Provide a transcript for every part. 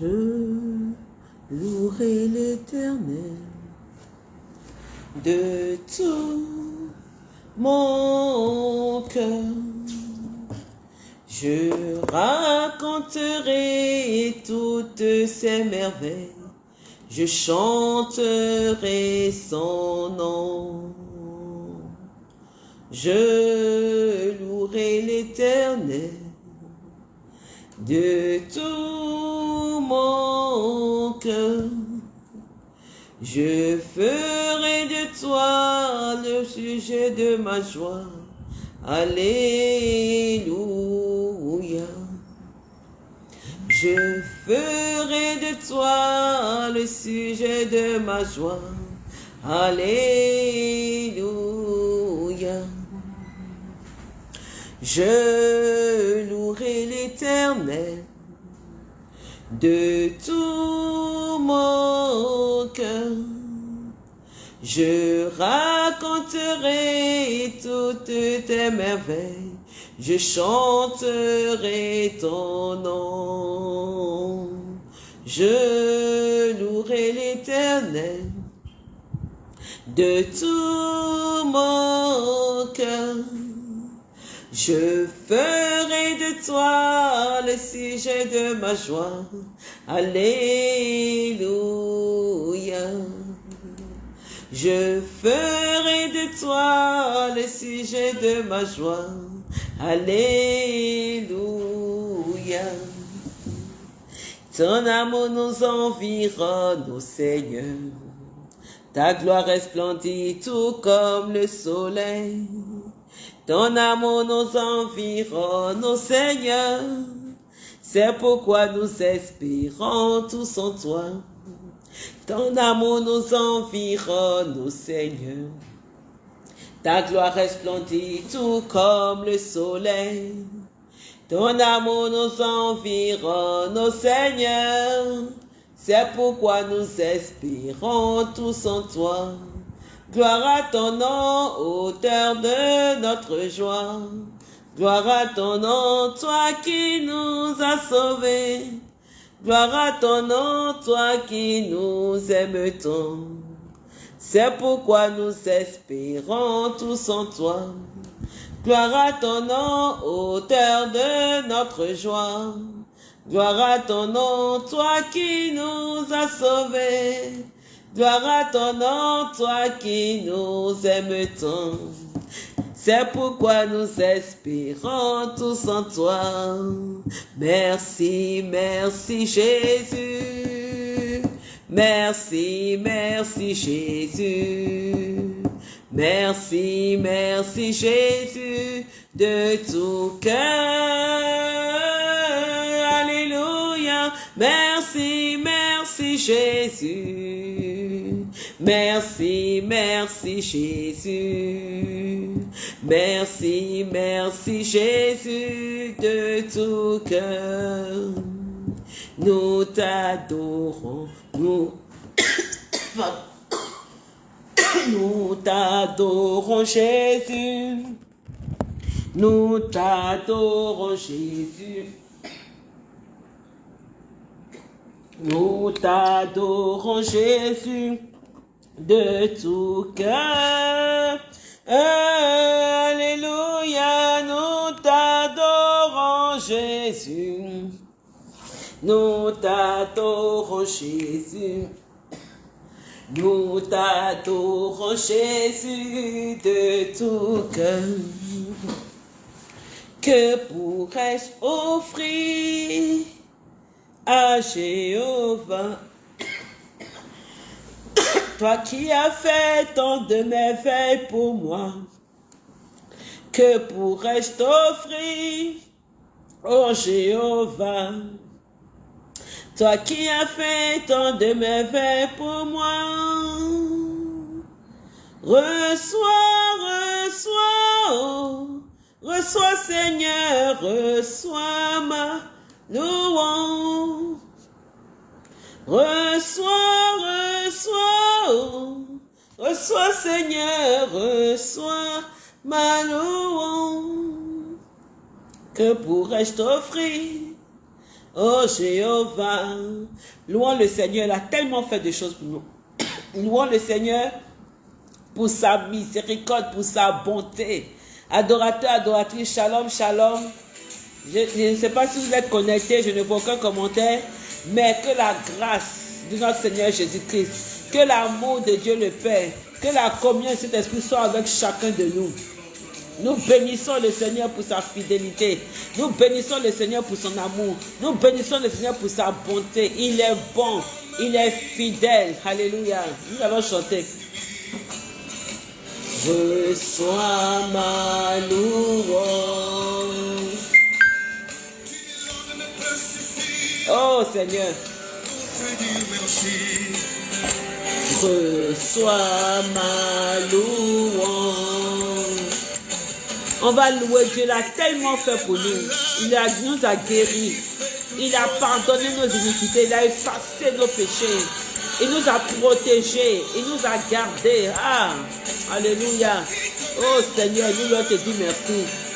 Je louerai l'éternel de tout mon cœur. Je raconterai toutes ces merveilles, je chanterai son nom. Je louerai l'éternel de tout Je ferai de toi le sujet de ma joie. Alléluia. Je ferai de toi le sujet de ma joie. Alléluia. Je louerai l'éternel de tout mon cœur. Je raconterai toutes tes merveilles, je chanterai ton nom. Je louerai l'éternel de tout mon cœur. Je ferai de toi le sujet de ma joie. Alléluia. Je ferai de toi le sujet de ma joie. Alléluia. Ton amour nous environne, ô Seigneur. Ta gloire resplendit tout comme le soleil. Ton amour nous environne, Seigneur. C'est pourquoi nous espérons tous en toi. Ton amour nous environne, Seigneur. Ta gloire resplendit tout comme le soleil. Ton amour nous environne, Seigneur. C'est pourquoi nous espérons tous en toi. Gloire à ton nom, auteur de notre joie. Gloire à ton nom, toi qui nous as sauvés. Gloire à ton nom, toi qui nous aimes tant. C'est pourquoi nous espérons tous en toi. Gloire à ton nom, auteur de notre joie. Gloire à ton nom, toi qui nous as sauvés. Gloire à ton nom, toi qui nous aimes tant. C'est pourquoi nous espérons tous en toi. Merci, merci Jésus. Merci, merci Jésus. Merci, merci Jésus de tout cœur. Merci, merci Jésus. Merci, merci Jésus. Merci, merci Jésus de tout cœur. Nous t'adorons, nous, nous t'adorons Jésus. Nous t'adorons Jésus. Nous t'adorons Jésus de tout cœur. Alléluia, nous t'adorons Jésus. Nous t'adorons Jésus. Nous t'adorons Jésus de tout cœur. Que pourrais-je offrir? À Jéhovah Toi qui as fait tant de merveilles pour moi, que pourrais-je t'offrir, ô Jéhovah? Toi qui as fait tant de merveilles pour moi, reçois, reçois, oh, reçois Seigneur, reçois ma louange. Reçois, reçois, oh, reçois Seigneur, reçois ma louange. Que pourrais-je t'offrir Oh Jéhovah, louons le Seigneur, il a tellement fait de choses pour nous. Louons le Seigneur pour sa miséricorde, pour sa bonté. Adorateur, adoratrice, shalom, shalom. Je, ne sais pas si vous êtes connectés, je ne vois aucun commentaire, mais que la grâce de notre Seigneur Jésus-Christ, que l'amour de Dieu le Père, que la communion de cet esprit soit avec chacun de nous. Nous bénissons le Seigneur pour sa fidélité. Nous bénissons le Seigneur pour son amour. Nous bénissons le Seigneur pour sa bonté. Il est bon. Il est fidèle. Alléluia. Nous allons chanter. Reçois ma louange. Oh Seigneur. Reçois ma louange. On va louer Dieu, il tellement fait pour nous. Il nous a guéris. Il a pardonné nos iniquités. Il a effacé nos péchés. Il nous a protégés. Il nous a gardés. Ah, Alléluia. Oh Seigneur, nous te dit merci.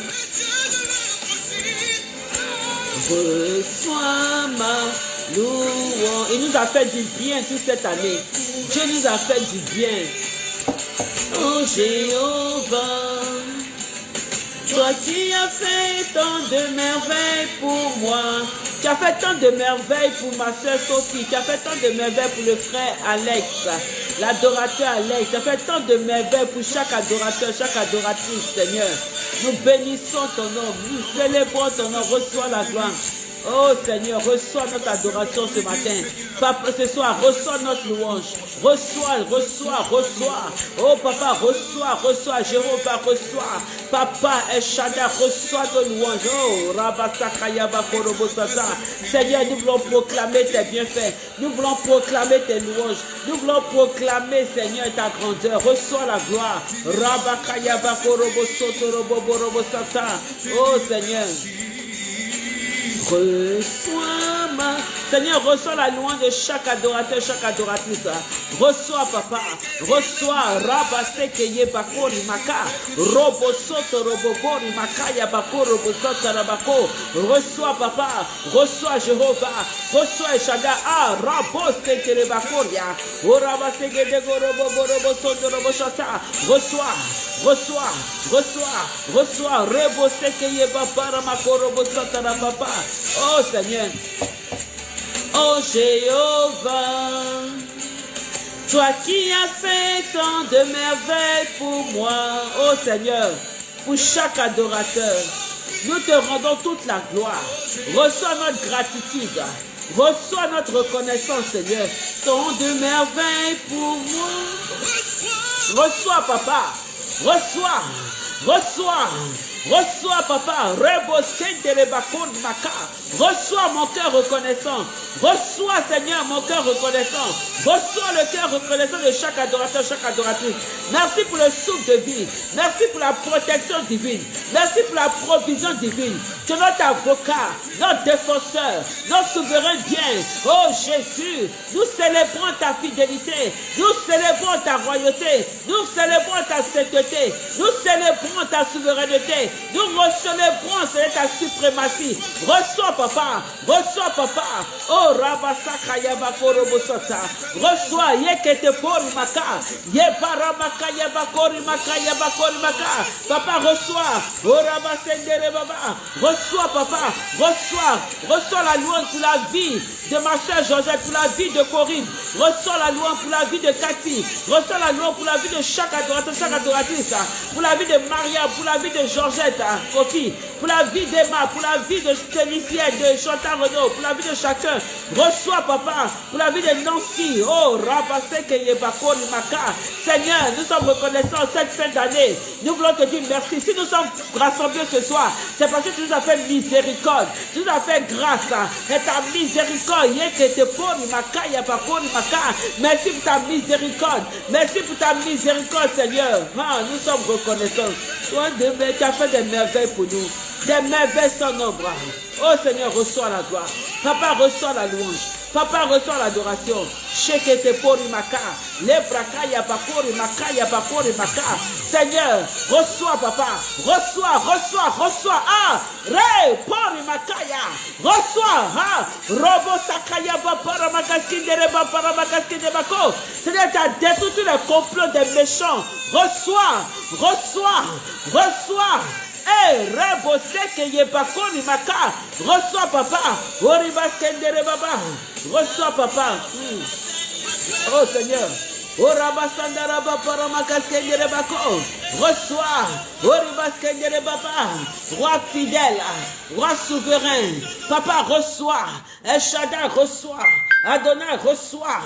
Reçois ma louange. Il nous a fait du bien toute cette année. Dieu nous a fait du bien. Oh Jéhovah, toi qui as fait tant de merveilles pour moi, tu as fait tant de merveilles pour ma soeur Sophie. Tu as fait tant de merveilles pour le frère Alex, l'adorateur Alex. Tu as fait tant de merveilles pour chaque adorateur, chaque adoratrice, Seigneur. Nous bénissons ton nom. Nous célébrons ton nom. Reçois la gloire. Oh Seigneur, reçois notre adoration ce matin. Papa, ce soir, reçois notre louange. Reçois, reçois, reçois. Oh Papa, reçois, reçois. Jéhovah, reçois. Papa, Eshada, reçois nos louanges. Oh, Rabasakaya Bakorobosata. Seigneur, nous voulons proclamer tes bienfaits. Nous voulons proclamer tes louanges. Nous voulons proclamer, Seigneur, ta grandeur. Reçois la gloire. Rabakaya Bakorobosoto Roboborobosata. Oh Seigneur. Reçois. Seigneur, reçois la louange de chaque adorateur, chaque adoratrice. Reçois, papa. Reçois. Rabaseke bakori maka. Robo soto robobori makaya bako robo soto rabako. Reçois, papa. Reçois, Jéhovah. Reçois, Eshada. Ah, rabo seke bakoria. O rabaseke dego robo robo soto robo shata. Reçois. Reçois. Reçois. Reçois. Rebo seke yeba para mako robo soto rababa. Oh Seigneur. Oh Jéhovah, toi qui as fait tant de merveilles pour moi, oh Seigneur, pour chaque adorateur, nous te rendons toute la gloire. Reçois notre gratitude. Reçois notre reconnaissance, Seigneur. Tant de merveilles pour moi. Reçois, papa. Reçois. Reçois. Reçois, papa. Reçois mon cœur reconnaissant. Reçois, Seigneur, mon cœur reconnaissant. Reçois le cœur reconnaissant de chaque adorateur, chaque adoratrice. Merci pour le souffle de vie. Merci pour la protection divine. Merci pour la provision divine. Tu es notre avocat, notre défenseur, notre souverain bien. Oh Jésus, nous célébrons ta fidélité. Nous célébrons ta royauté. Nous célébrons ta sainteté. Nous célébrons ta souveraineté. Nous célébrons ta suprématie. Reçois, papa. Reçois, papa. Oh, Rabasaka Yabakoro Bosota. Reçois, Yekete Pori Maka. Yeparamaka Yabakori Maka Yabakori Maka. Papa, reçois. Oh, Rabasendere Baba. Reçois, papa. Reçois. Reçois la louange pour la vie de ma soeur Georgette, pour la vie de Corinne. Reçois la louange pour la vie de Cathy. Reçois la louange pour la vie de chaque adorateur, chaque adoratrice. Pour la vie de Maria, pour la vie de Kofi. Pour la vie d'Emma, pour la vie de Félicien, de Chantal Renaud, pour la vie de chacun. Reçois, papa, pour la vie de Nancy. Oh, Rabaseke Yebakori Maka. Seigneur, nous sommes reconnaissants cette fin d'année. Nous voulons te dire merci. Si nous sommes rassemblés ce soir, c'est parce que tu nous as fait miséricorde. Tu nous as fait grâce. Et ta miséricorde. Merci pour ta miséricorde. Merci pour ta miséricorde, Seigneur. Ah, nous sommes reconnaissants. Toi, tu as fait des merveilles pour nous. Des merveilles sans nombre. Oh Seigneur, reçois la gloire. Papa, reçois la louange. Papa, reçois l'adoration. Shekete pori maka. Lebraka yabakori maka yabakori maka. Seigneur, reçois, papa. Reçois, reçois, reçois. Ah, re pori makaya. Reçois, ha. Robo sakaya babara makaskindere babara makaskinde bako. Seigneur, tu as détruit tous les complots des méchants. Reçois, reçois, reçois. Eh, rebo seke ye bakoni maka. Reçois, papa. Oribaskendere baba. Reçois, papa. Hmm. Oh Seigneur. Oh Rabasandara Bapara Makaskendere Bako. Reçois. Oh Ribaskendere Baba. Roi fidèle. Roi souverain. Papa reçois. El Shaddai reçois. Adonai reçois.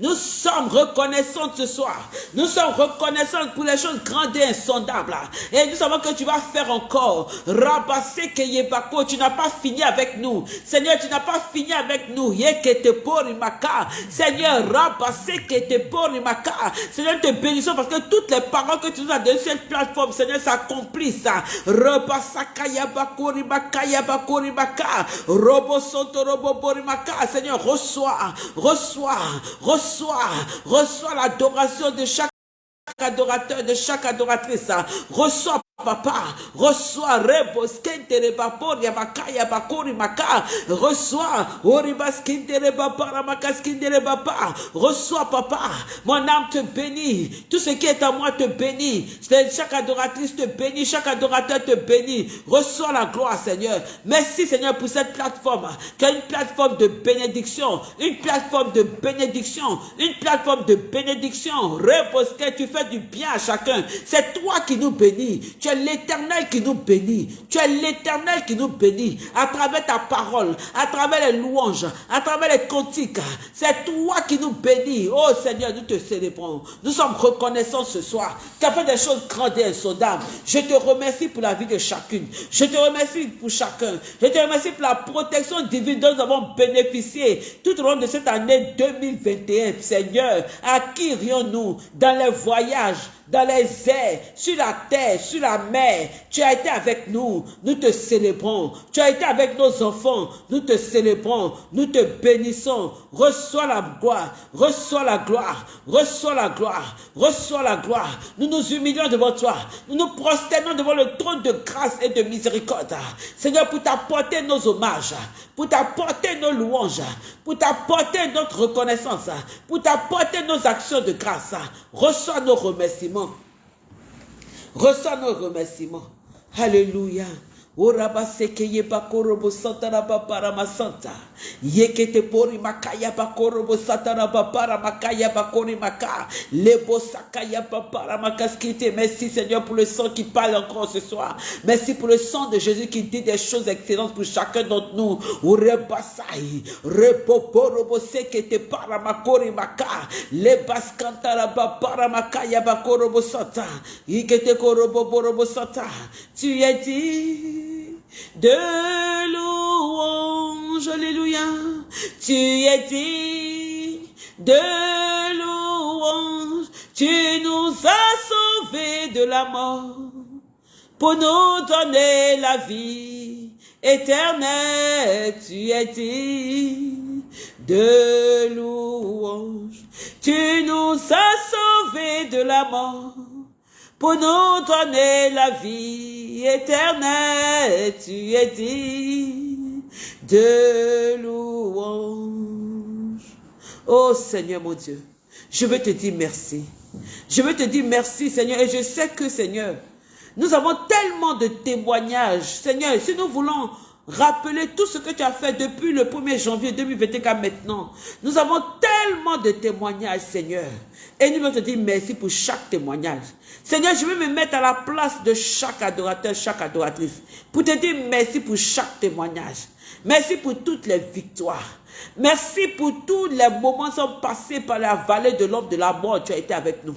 Nous sommes reconnaissants ce soir. Nous sommes reconnaissants pour les choses grandes et insondables. Et nous savons que tu vas faire encore. Rabase Yebako. Tu n'as pas fini avec nous. Seigneur, tu n'as pas fini avec nous. Seigneur, Rabase Kete Porimaka. Seigneur, te bénissons parce que toutes les paroles que tu nous as données sur cette plateforme, Seigneur, s'accomplissent. Rabasaka Yabako Rimaka Yabako Rimaka. Robo Soto. Seigneur, reçois, reçois, reçois, reçois l'adoration de chaque adorateur, de chaque adoratrice. Reçois Papa, reçois rebos kentere bapor yabakaya bakori maka, reçois oribas kintere bapara makas kintere bapa, reçois papa, mon âme te bénit, tout ce qui est à moi te bénit, chaque adoratrice te bénit, chaque adorateur te bénit, reçois la gloire Seigneur, merci Seigneur pour cette plateforme, qui est une plateforme de bénédiction, une plateforme de bénédiction, une plateforme de bénédiction, rebos que tu fais du bien à chacun, c'est toi qui nous bénis, tu es l'éternel qui nous bénit. Tu es l'éternel qui nous bénit à travers ta parole, à travers les louanges, à travers les cantiques. C'est toi qui nous bénis. Oh Seigneur, nous te célébrons. Nous sommes reconnaissants ce soir. Tu as fait des choses grandes et insondables. Je te remercie pour la vie de chacune. Je te remercie pour chacun. Je te remercie pour la protection divine dont nous avons bénéficié tout au long de cette année 2021. Seigneur, à qui irions-nous dans les voyages, dans les airs, sur la terre, sur la mer. Tu as été avec nous. Nous te célébrons. Tu as été avec nos enfants. Nous te célébrons. Nous te bénissons. Reçois la gloire. Reçois la gloire. Reçois la gloire. Reçois la gloire. Nous nous humilions devant toi. Nous nous prosternons devant le trône de grâce et de miséricorde. Seigneur, pour t'apporter nos hommages, pour t'apporter nos louanges, pour t'apporter notre reconnaissance, pour t'apporter nos actions de grâce. Reçois nos remerciements. Reçois nos remerciements. Alléluia. Oraba sekeye bakorobo santara babara masanta. Yekete pori makaya bakorobo santara babara makaya bakori maka. Lebo sakaya babara makaskite. Merci Seigneur pour le sang qui parle encore ce soir. Merci pour le sang de Jésus qui dit des choses excellentes pour chacun d'entre nous. Urebasai. Repoporobo sekete para makori maka. Lebas kantara babara makaya bakorobo santa. Yekete korobo borobo santa. Tu es dit de louange, alléluia. Tu es digne de louange, tu nous as sauvés de la mort pour nous donner la vie éternelle. Tu es digne de louange, tu nous as sauvés de la mort pour nous donner la vie éternelle. Tu es dit de louange. Oh Seigneur mon Dieu, je veux te dire merci. Je veux te dire merci Seigneur et je sais que Seigneur, nous avons tellement de témoignages. Seigneur, si nous voulons rappeler tout ce que tu as fait depuis le 1er janvier 2021 maintenant. Nous avons tellement de témoignages, Seigneur. Et nous voulons te dire merci pour chaque témoignage. Seigneur, je veux me mettre à la place de chaque adorateur, chaque adoratrice, pour te dire merci pour chaque témoignage. Merci pour toutes les victoires. Merci pour tous les moments sont passés par la vallée de l'homme de la mort. Tu as été avec nous.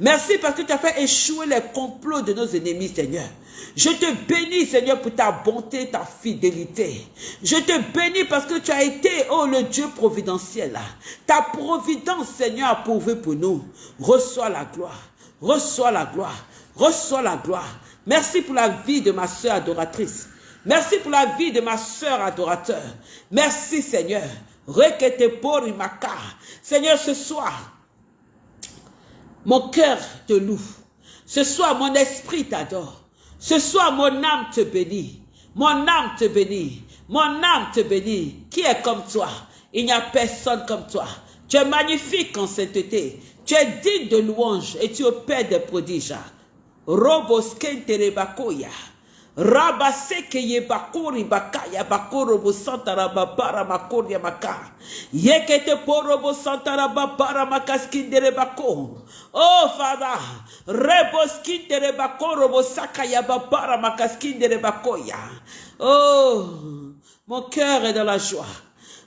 Merci parce que tu as fait échouer les complots de nos ennemis, Seigneur. Je te bénis, Seigneur, pour ta bonté, ta fidélité. Je te bénis parce que tu as été, oh, le Dieu providentiel. Ta providence, Seigneur, a pourvu pour nous. Reçois la gloire. Reçois la gloire. Reçois la gloire. Merci pour la vie de ma soeur adoratrice. Merci pour la vie de ma soeur adorateur. Merci, Seigneur. Requete pour Seigneur, ce soir, mon cœur te loue. Ce soir, mon esprit t'adore. Ce soir, mon âme te bénit. Mon âme te bénit. Mon âme te bénit. Qui est comme toi? Il n'y a personne comme toi. Tu es magnifique en sainteté. Tu es digne de louange et tu opères des prodiges. Roboskente Rabaseke ye bakuri bakaya bakoro bo santara babara makori maka. Yekete porobo santara babara makaskindere bako. Oh Father, reboskindere bakoro bo sakaya babara makaskindere. Oh, mon cœur est dans la joie.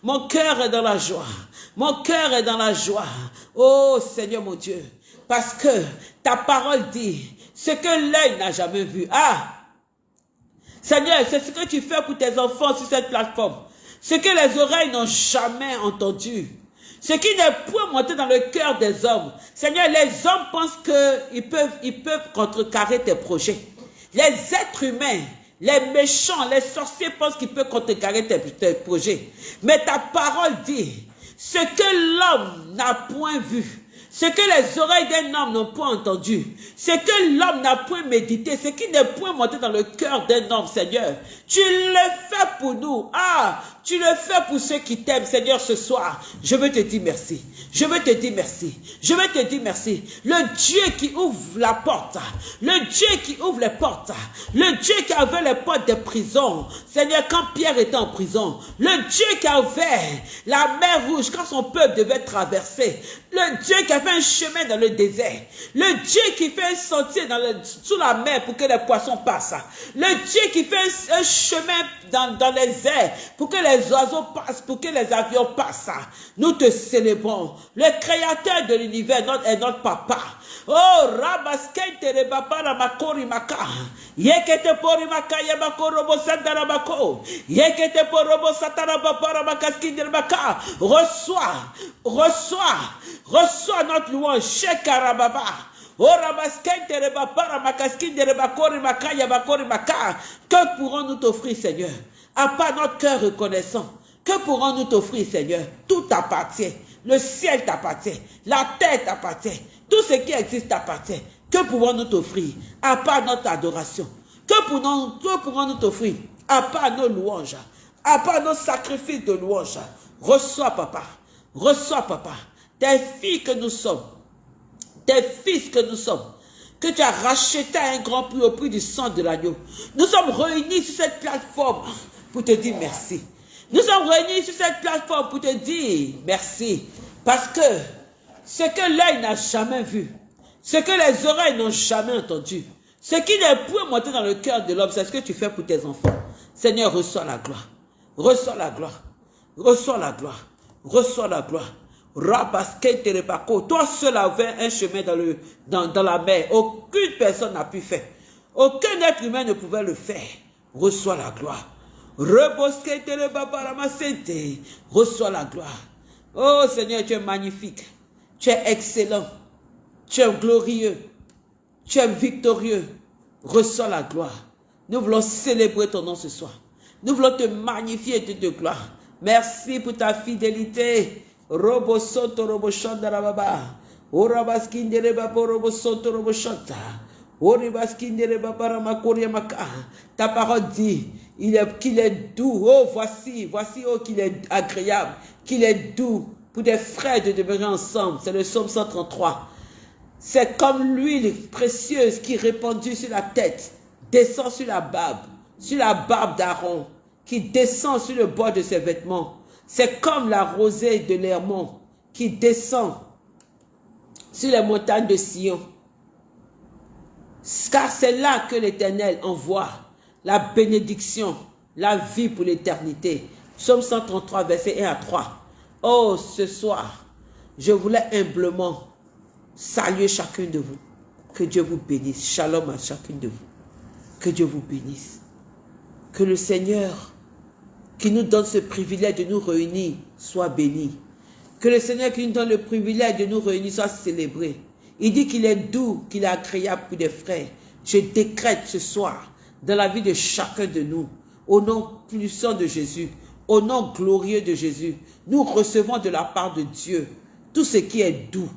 Mon cœur est dans la joie. Mon cœur est dans la joie. Oh Seigneur mon Dieu. Parce que ta parole dit ce que l'œil n'a jamais vu. Ah, Seigneur, c'est ce que tu fais pour tes enfants sur cette plateforme. Ce que les oreilles n'ont jamais entendu. Ce qui n'est point monté dans le cœur des hommes. Seigneur, les hommes pensent qu'ils peuvent, ils peuvent contrecarrer tes projets. Les êtres humains, les méchants, les sorciers pensent qu'ils peuvent contrecarrer tes, tes projets. Mais ta parole dit, ce que l'homme n'a point vu, ce que les oreilles d'un homme n'ont point entendu, ce que l'homme n'a point médité, ce qui n'est point monté dans le cœur d'un homme, Seigneur, tu le fais pour nous. Ah, tu le fais pour ceux qui t'aiment, Seigneur, ce soir. Je veux te dire merci. Je veux te dire merci. Je veux te dire merci. Le Dieu qui ouvre la porte. Le Dieu qui ouvre les portes. Le Dieu qui a ouvert les portes des prisons. Seigneur, quand Pierre était en prison. Le Dieu qui a ouvert la mer rouge quand son peuple devait traverser. Le Dieu qui a fait un chemin dans le désert. Le Dieu qui fait un sentier dans le, sous la mer pour que les poissons passent. Le Dieu qui fait un, chemin dans, dans les airs pour que les oiseaux passent, pour que les avions passent. Nous te célébrons. Le créateur de l'univers est notre papa. Oh, rabaskente de babara makori maka. Yekete pori maka yabako robo sandara bako. Yekete porobo satara babara makaski de maka. Reçois, reçois, reçois notre louange. Shekarababa. Oh, makaski. Que pourrons-nous t'offrir, Seigneur? À part notre cœur reconnaissant. Que pourrons-nous t'offrir, Seigneur? Tout appartient. Le ciel t'appartient. La terre t'appartient. Tout ce qui existe t'appartient. Que pouvons-nous t'offrir? À part notre adoration Que pourrons-nous t'offrir? À part nos louanges À part nos sacrifices de louanges Reçois, papa. Reçois, papa. Tes filles que nous sommes. Tes fils que nous sommes. Que tu as racheté à un grand prix au prix du sang de l'agneau. Nous sommes réunis sur cette plateforme pour te dire merci. Nous sommes réunis sur cette plateforme pour te dire merci. Parce que ce que l'œil n'a jamais vu, ce que les oreilles n'ont jamais entendu, ce qui n'est point monté dans le cœur de l'homme, c'est ce que tu fais pour tes enfants. Seigneur, reçois la gloire. Reçois la gloire. Reçois la gloire. Reçois la gloire. Toi seul avais un chemin dans, le, dans, dans la mer. Aucune personne n'a pu faire. Aucun être humain ne pouvait le faire. Reçois la gloire. Reçois la gloire. Oh Seigneur, tu es magnifique. Tu es excellent. Tu es glorieux. Tu es victorieux. Reçois la gloire. Nous voulons célébrer ton nom ce soir. Nous voulons te magnifier et te de gloire. Merci pour ta fidélité. Robo soto robo shanda baba. Orabaskindere babo robo soto robo shanta. Maka. Ta parole dit qu'il est doux. Oh voici, voici oh qu'il est agréable, qu'il est doux pour des frères de demeurer ensemble. C'est le psaume 133. C'est comme l'huile précieuse qui répandue sur la tête, descend sur la barbe, sur la barbe d'Aaron, qui descend sur le bord de ses vêtements. C'est comme la rosée de l'Hermont qui descend sur les montagnes de Sion. Car c'est là que l'Éternel envoie la bénédiction, la vie pour l'éternité. Psaume 133, verset 1 à 3. Oh, ce soir, je voulais humblement saluer chacun de vous. Que Dieu vous bénisse. Shalom à chacun de vous. Que Dieu vous bénisse. Que le Seigneur qui nous donne ce privilège de nous réunir soit béni. Que le Seigneur qui nous donne le privilège de nous réunir soit célébré. Il dit qu'il est doux, qu'il est agréable pour des frères. Je décrète ce soir dans la vie de chacun de nous, au nom puissant de Jésus, au nom glorieux de Jésus, nous recevons de la part de Dieu tout ce qui est doux,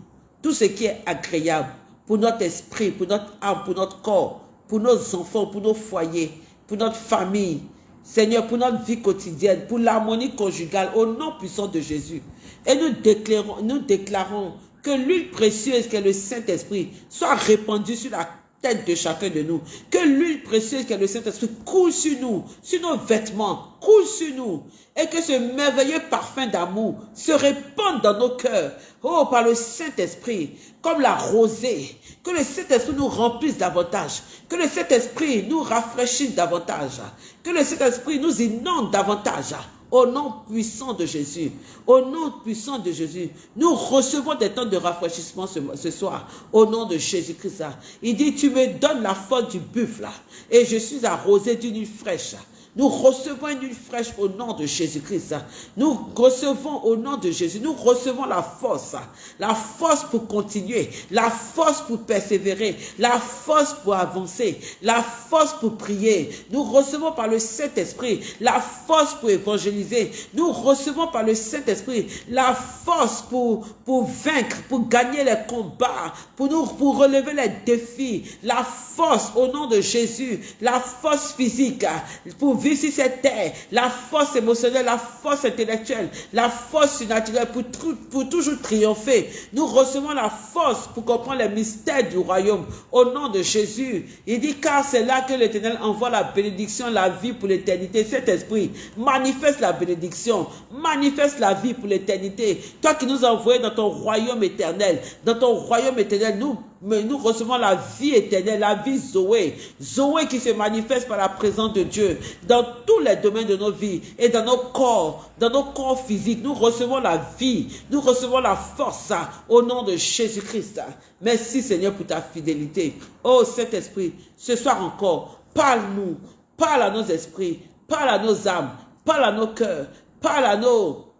tout ce qui est agréable pour notre esprit, pour notre âme, pour notre corps, pour nos enfants, pour nos foyers, pour notre famille. Seigneur, pour notre vie quotidienne, pour l'harmonie conjugale, au nom puissant de Jésus. Et nous déclarons, nous déclarons que l'huile précieuse qu'est le Saint-Esprit soit répandue sur la tête de chacun de nous. Que l'huile précieuse qu'est le Saint-Esprit coule sur nous, sur nos vêtements, coule sur nous. Et que ce merveilleux parfum d'amour se répande dans nos cœurs. Oh, par le Saint-Esprit, comme la rosée. Que le Saint-Esprit nous remplisse davantage. Que le Saint-Esprit nous rafraîchisse davantage. Que le Saint-Esprit nous inonde davantage. Au nom puissant de Jésus, au nom puissant de Jésus, nous recevons des temps de rafraîchissement ce, soir, au nom de Jésus-Christ. Il dit, tu me donnes la force du buffle, et je suis arrosé d'une fraîche. Nous recevons une huile fraîche au nom de Jésus-Christ. Nous recevons au nom de Jésus, nous recevons la force, la force pour continuer, la force pour persévérer, la force pour avancer, la force pour prier. Nous recevons par le Saint-Esprit la force pour évangéliser. Nous recevons par le Saint-Esprit la force pour, pour vaincre, pour gagner les combats, pour nous, pour relever les défis, la force au nom de Jésus, la force physique, pour vivre sur cette terre, la force émotionnelle, la force intellectuelle, la force naturelle pour, toujours triompher. Nous recevons la force pour comprendre les mystères du royaume. Au nom de Jésus, il dit car c'est là que l'Éternel envoie la bénédiction, la vie pour l'éternité. Cet esprit manifeste la bénédiction, manifeste la vie pour l'éternité. Toi qui nous as dans ton royaume éternel, dans ton royaume éternel, nous mais nous recevons la vie éternelle, la vie Zoé. Zoé qui se manifeste par la présence de Dieu dans tous les domaines de nos vies et dans nos corps, dans nos corps physiques. Nous recevons la vie, nous recevons la force au nom de Jésus-Christ. Merci Seigneur pour ta fidélité. Oh Saint-Esprit, ce soir encore, parle-nous, parle à nos esprits, parle à nos âmes, parle à nos cœurs, parle à nos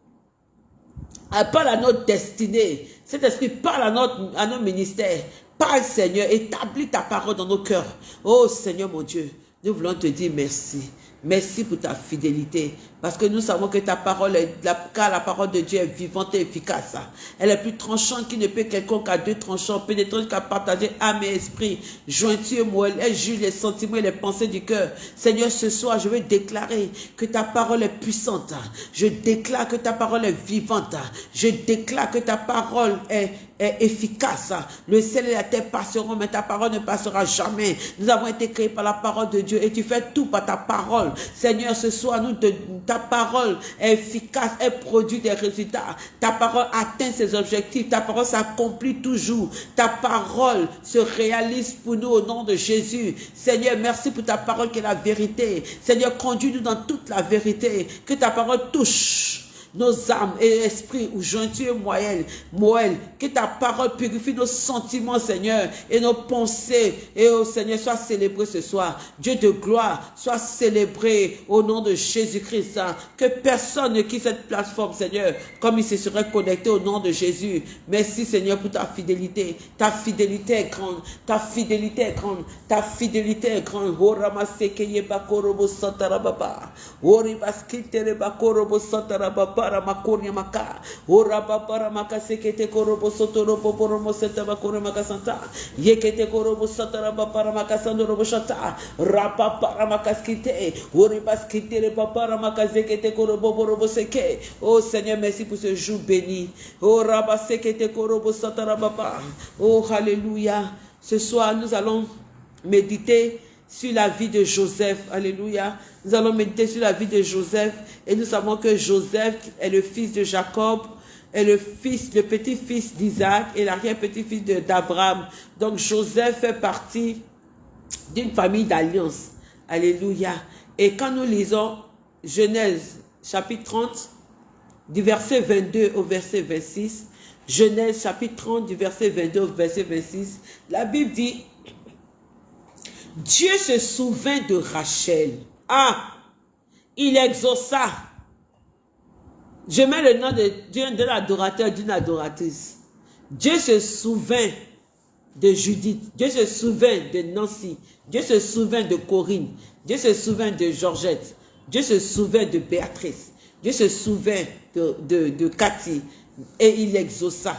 parle à notre destinée. Cet esprit parle à, notre, à nos ministères. Parle, Seigneur, établis ta parole dans nos cœurs. Oh, Seigneur mon Dieu, nous voulons te dire merci. Merci pour ta fidélité. Parce que nous savons que ta parole, est, car la parole de Dieu est vivante et efficace. Elle est plus tranchante qu'il ne peut quelconque à deux tranchants, pénétrant jusqu'à partager âme et esprit, jointure, moelle. Elle juge les sentiments et les pensées du cœur. Seigneur, ce soir, je veux déclarer que ta parole est puissante. Je déclare que ta parole est vivante. Je déclare que ta parole est efficace. Le ciel et la terre passeront, mais ta parole ne passera jamais. Nous avons été créés par la parole de Dieu et tu fais tout par ta parole. Seigneur, ce soir, nous te, ta parole est efficace, elle produit des résultats. Ta parole atteint ses objectifs. Ta parole s'accomplit toujours. Ta parole se réalise pour nous au nom de Jésus. Seigneur, merci pour ta parole qui est la vérité. Seigneur, conduis-nous dans toute la vérité. Que ta parole touche nos âmes et esprits ou jointures moelles, moelles, que ta parole purifie nos sentiments, Seigneur, et nos pensées. Et au Seigneur, sois célébré ce soir. Dieu de gloire, soit célébré au nom de Jésus-Christ. Hein. Que personne ne quitte cette plateforme, Seigneur, comme il se serait connecté au nom de Jésus. Merci, Seigneur, pour ta fidélité. Ta fidélité est grande. Ta fidélité est grande. Ta fidélité est grande. Para makoria maka. Ora para maka sekete korobo sotoro poporo moseta bakore maka santa. Yekete korobo satara para maka sandoro boshata rapa para maka skite. Ori baskite le para maka zekete korobo borobo seke. Oh Seigneur merci pour ce jour béni. Oh raba sekete korobo satara papa. Oh alléluia ce soir nous allons méditer sur la vie de Joseph. Alléluia. Nous allons méditer sur la vie de Joseph et nous savons que Joseph est le fils de Jacob, est le fils, le petit-fils d'Isaac et l'arrière-petit-fils d'Abraham. Donc Joseph fait partie d'une famille d'alliance. Alléluia. Et quand nous lisons Genèse chapitre 30, du verset 22 au verset 26, Genèse chapitre 30 du verset 22 au verset 26, la Bible dit, Dieu se souvint de Rachel. Ah, il exauça. Je mets le nom de, de l'adorateur, d'une adoratrice. Dieu se souvint de Judith. Dieu se souvint de Nancy. Dieu se souvint de Corinne. Dieu se souvint de Georgette. Dieu se souvint de Béatrice. Dieu se souvint de, de, de Cathy. Et il exauça.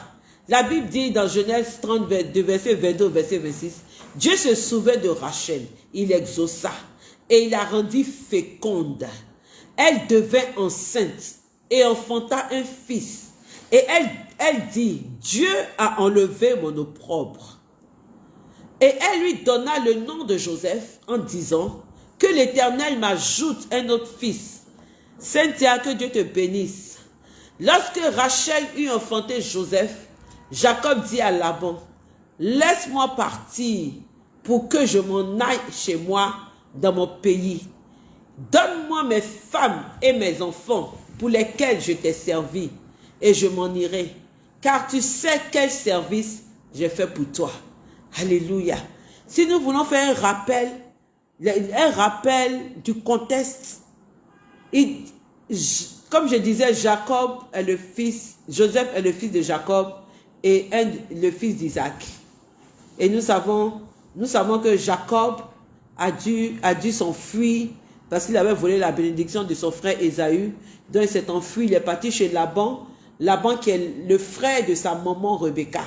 La Bible dit dans Genèse 32, verset 22 verset 26, Dieu se souvint de Rachel, il exauça. et il la rendit féconde. Elle devint enceinte et enfanta un fils. Et elle, dit, Dieu a enlevé mon opprobre. Et elle lui donna le nom de Joseph en disant, que l'Éternel m'ajoute un autre fils. Cynthia, que Dieu te bénisse. Lorsque Rachel eut enfanté Joseph, Jacob dit à Laban, laisse-moi partir pour que je m'en aille chez moi dans mon pays. Donne-moi mes femmes et mes enfants pour lesquels je t'ai servi et je m'en irai. Car tu sais quel service j'ai fait pour toi. Alléluia. Si nous voulons faire un rappel, un rappel du contexte, comme je disais, Jacob est le fils, Joseph est le fils de Jacob et le fils d'Isaac. Et nous savons, que Jacob a dû, s'enfuir parce qu'il avait volé la bénédiction de son frère Esaü. Donc il s'est enfui, il est parti chez Laban, Laban qui est le frère de sa maman Rebecca.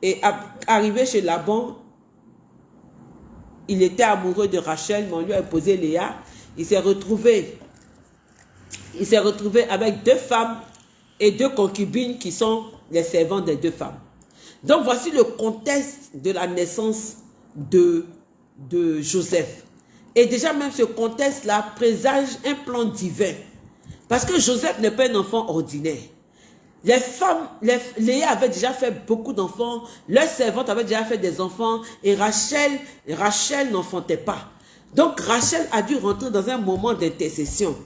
Et arrivé chez Laban, il était amoureux de Rachel, mais on lui a imposé Léa. Il s'est retrouvé, il s'est retrouvé avec deux femmes et deux concubines qui sont les servantes des deux femmes. Donc voici le contexte de la naissance de, Joseph. Et déjà même ce contexte-là présage un plan divin. Parce que Joseph n'est pas un enfant ordinaire. Les femmes, les, Léa avait déjà fait beaucoup d'enfants, leurs servantes avaient déjà fait des enfants, et Rachel, Rachel n'enfantait pas. Donc Rachel a dû rentrer dans un moment d'intercession.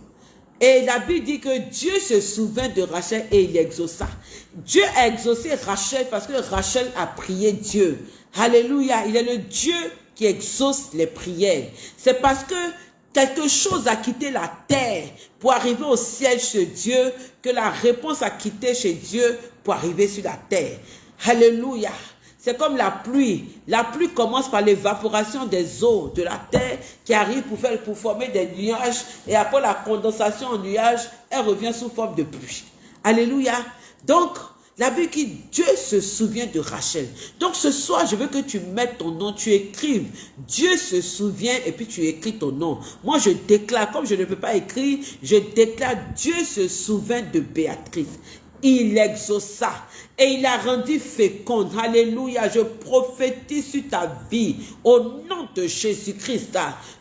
Et la Bible dit que Dieu se souvint de Rachel et il exauça. Dieu a exaucé Rachel parce que Rachel a prié Dieu. Alléluia, il est le Dieu qui exauce les prières. C'est parce que quelque chose a quitté la terre pour arriver au ciel chez Dieu que la réponse a quitté chez Dieu pour arriver sur la terre. Alléluia. C'est comme la pluie. La pluie commence par l'évaporation des eaux de la terre qui arrive pour, faire, former des nuages et après la condensation en nuages, elle revient sous forme de pluie. Alléluia. Donc, la Bible dit Dieu se souvient de Rachel. Donc ce soir, je veux que tu mettes ton nom, tu écrives. Dieu se souvient et puis tu écris ton nom. Moi, je déclare, comme je ne peux pas écrire, je déclare Dieu se souvient de Béatrice. Il exauça et il a rendu féconde. Alléluia, je prophétise sur ta vie au nom de Jésus-Christ.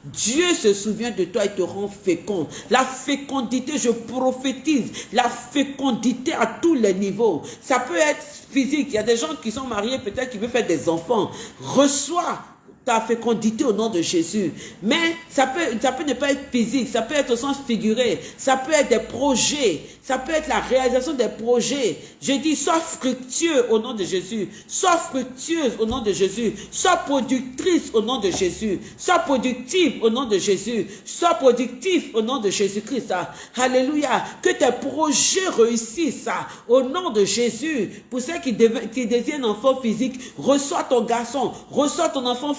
Dieu se souvient de toi et te rend féconde. La fécondité, je prophétise la fécondité à tous les niveaux. Ça peut être physique. Il y a des gens qui sont mariés, peut-être qui veulent faire des enfants. Reçois ta fécondité au nom de Jésus. Mais ça peut, ça peut ne pas être physique, ça peut être au sens figuré, ça peut être des projets, ça peut être la réalisation des projets. Je dis, sois fructueux au nom de Jésus, sois fructueuse au nom de Jésus, sois productrice au nom de Jésus, sois productive au nom de Jésus, sois productif au nom de Jésus-Christ. Alléluia. Que tes projets réussissent au nom de Jésus. Pour ceux qui, qui désirent un enfant physique, reçois ton garçon, reçois ton enfant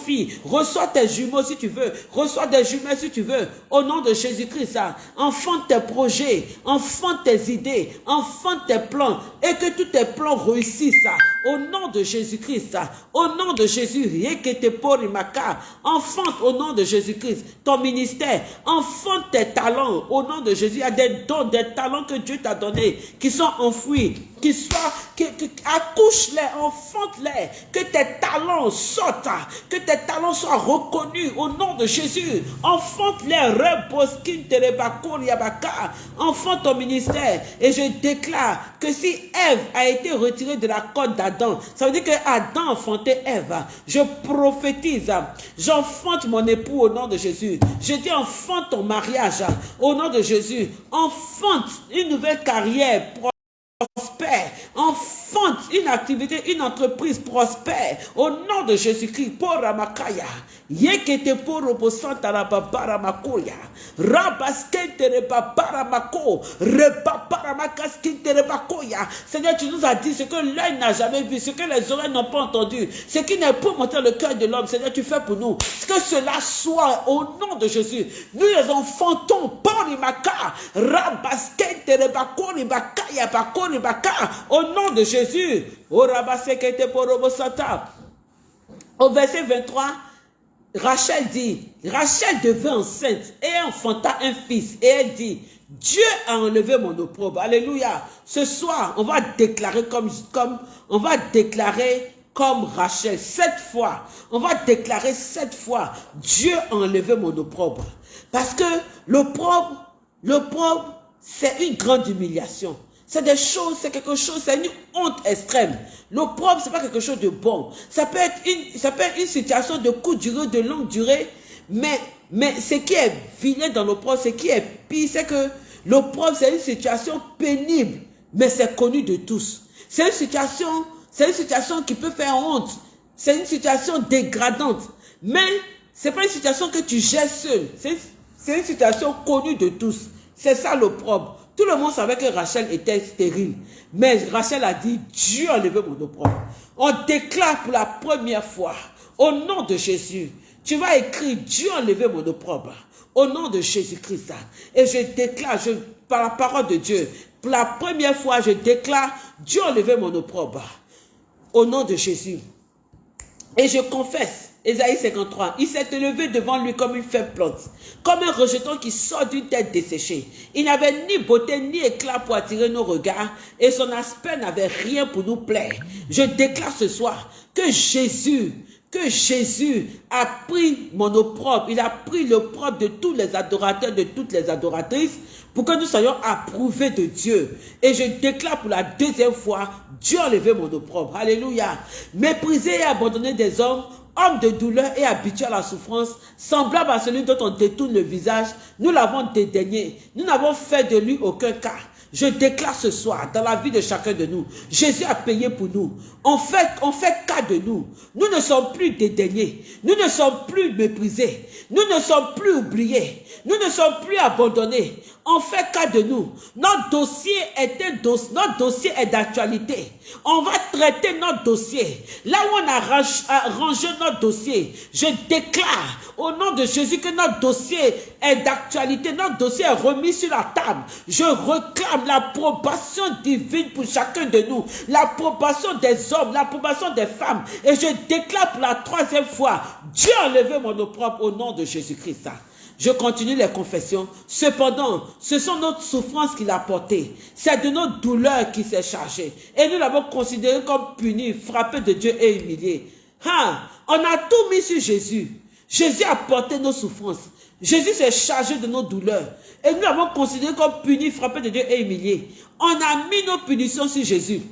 reçois tes jumeaux si tu veux, reçois des jumelles si tu veux, au nom de Jésus-Christ, enfante tes projets, enfante tes idées, enfante tes plans, et que tous tes plans réussissent, au nom de Jésus-Christ, au nom de Jésus, enfante au nom de Jésus-Christ, ton ministère, enfante tes talents, au nom de Jésus, il y a des dons, des talents que Dieu t'a donnés, qui sont enfouis, qui qui, accouche-les, enfante-les, que tes talents sortent, que tes talents soient reconnus au nom de Jésus. Enfante-les, enfante ton ministère. Et je déclare que si Ève a été retirée de la côte d'Adam, ça veut dire que Adam enfantait Ève. Je prophétise, j'enfante mon époux au nom de Jésus. Je dis enfante ton mariage au nom de Jésus. Enfante une nouvelle carrière prospère, enfante une activité, une entreprise prospère au nom de Jésus-Christ. Pour Ramakaya, yekete pour robosanta rababara rabaskente rebabaramako, rebabaramakaskente rebakoya. Seigneur, tu nous as dit ce que l'œil n'a jamais vu, ce que les oreilles n'ont pas entendu, ce qui n'est pas monter le cœur de l'homme. Seigneur, tu fais pour nous. Que cela soit au nom de Jésus. Nous les enfantons, Porimaka, rabaskente rebakori bakaya bakori au nom de Jésus. Au verset 23, Rachel dit, Rachel devint enceinte et enfanta un fils. Et elle dit, Dieu a enlevé mon opprobre. Alléluia. Ce soir, on va déclarer comme, comme, on va déclarer comme Rachel, sept fois. On va déclarer sept fois, Dieu a enlevé mon opprobre. Parce que l'opprobre, l'opprobre, c'est une grande humiliation. C'est des choses, c'est quelque chose, c'est une honte extrême. L'opprobre, c'est pas quelque chose de bon. Ça peut être une, ça peut être une situation de courte durée, de longue durée, mais, mais ce qui est vilain dans l'opprobre, ce qui est pire, c'est que l'opprobre, c'est une situation pénible, mais c'est connu de tous. C'est une situation, c'est une situation qui peut faire honte. C'est une situation dégradante. Mais c'est pas une situation que tu gères seul. C'est une situation connue de tous. C'est ça l'opprobre. Tout le monde savait que Rachel était stérile. Mais Rachel a dit, Dieu a mon opprobre. On déclare pour la première fois, au nom de Jésus, tu vas écrire, Dieu a mon opprobre. Au nom de Jésus-Christ. Et je déclare, par la parole de Dieu, pour la première fois, je déclare, Dieu a mon opprobre. Au nom de Jésus. Et je confesse Ésaïe 53, il s'est élevé devant lui comme une faible plante, comme un rejeton qui sort d'une tête desséchée. Il n'avait ni beauté ni éclat pour attirer nos regards et son aspect n'avait rien pour nous plaire. Je déclare ce soir que Jésus, que Jésus a pris mon opprobre, il a pris l'opprobre de tous les adorateurs, de toutes les adoratrices, pour que nous soyons approuvés de Dieu. Et je déclare pour la deuxième fois, Dieu a enlevé mon opprobre. Alléluia. Méprisé et abandonné des hommes, homme de douleur et habitué à la souffrance, semblable à celui dont on détourne le visage, nous l'avons dédaigné. Nous n'avons fait de lui aucun cas. Je déclare ce soir, dans la vie de chacun de nous, Jésus a payé pour nous. On fait, on fait cas de nous. Nous ne sommes plus dédaignés. Nous ne sommes plus méprisés. Nous ne sommes plus oubliés. Nous ne sommes plus abandonnés. On fait cas de nous. Notre dossier est notre dossier est d'actualité. On va traiter notre dossier. Là où on a rangé notre dossier, je déclare au nom de Jésus que notre dossier est d'actualité. Notre dossier est remis sur la table. Je réclame l'approbation divine pour chacun de nous. L'approbation des hommes, l'approbation des femmes. Et je déclare pour la troisième fois, Dieu a levé mon opprobre au nom de Jésus-Christ. Je continue les confessions. Cependant, ce sont nos souffrances qu'il a portées. C'est de nos douleurs qu'il s'est chargé. Et nous l'avons considéré comme puni, frappé de Dieu et humilié. Hein? On a tout mis sur Jésus. Jésus a porté nos souffrances. Jésus s'est chargé de nos douleurs. Et nous l'avons considéré comme puni, frappé de Dieu et humilié. On a mis nos punitions sur Jésus.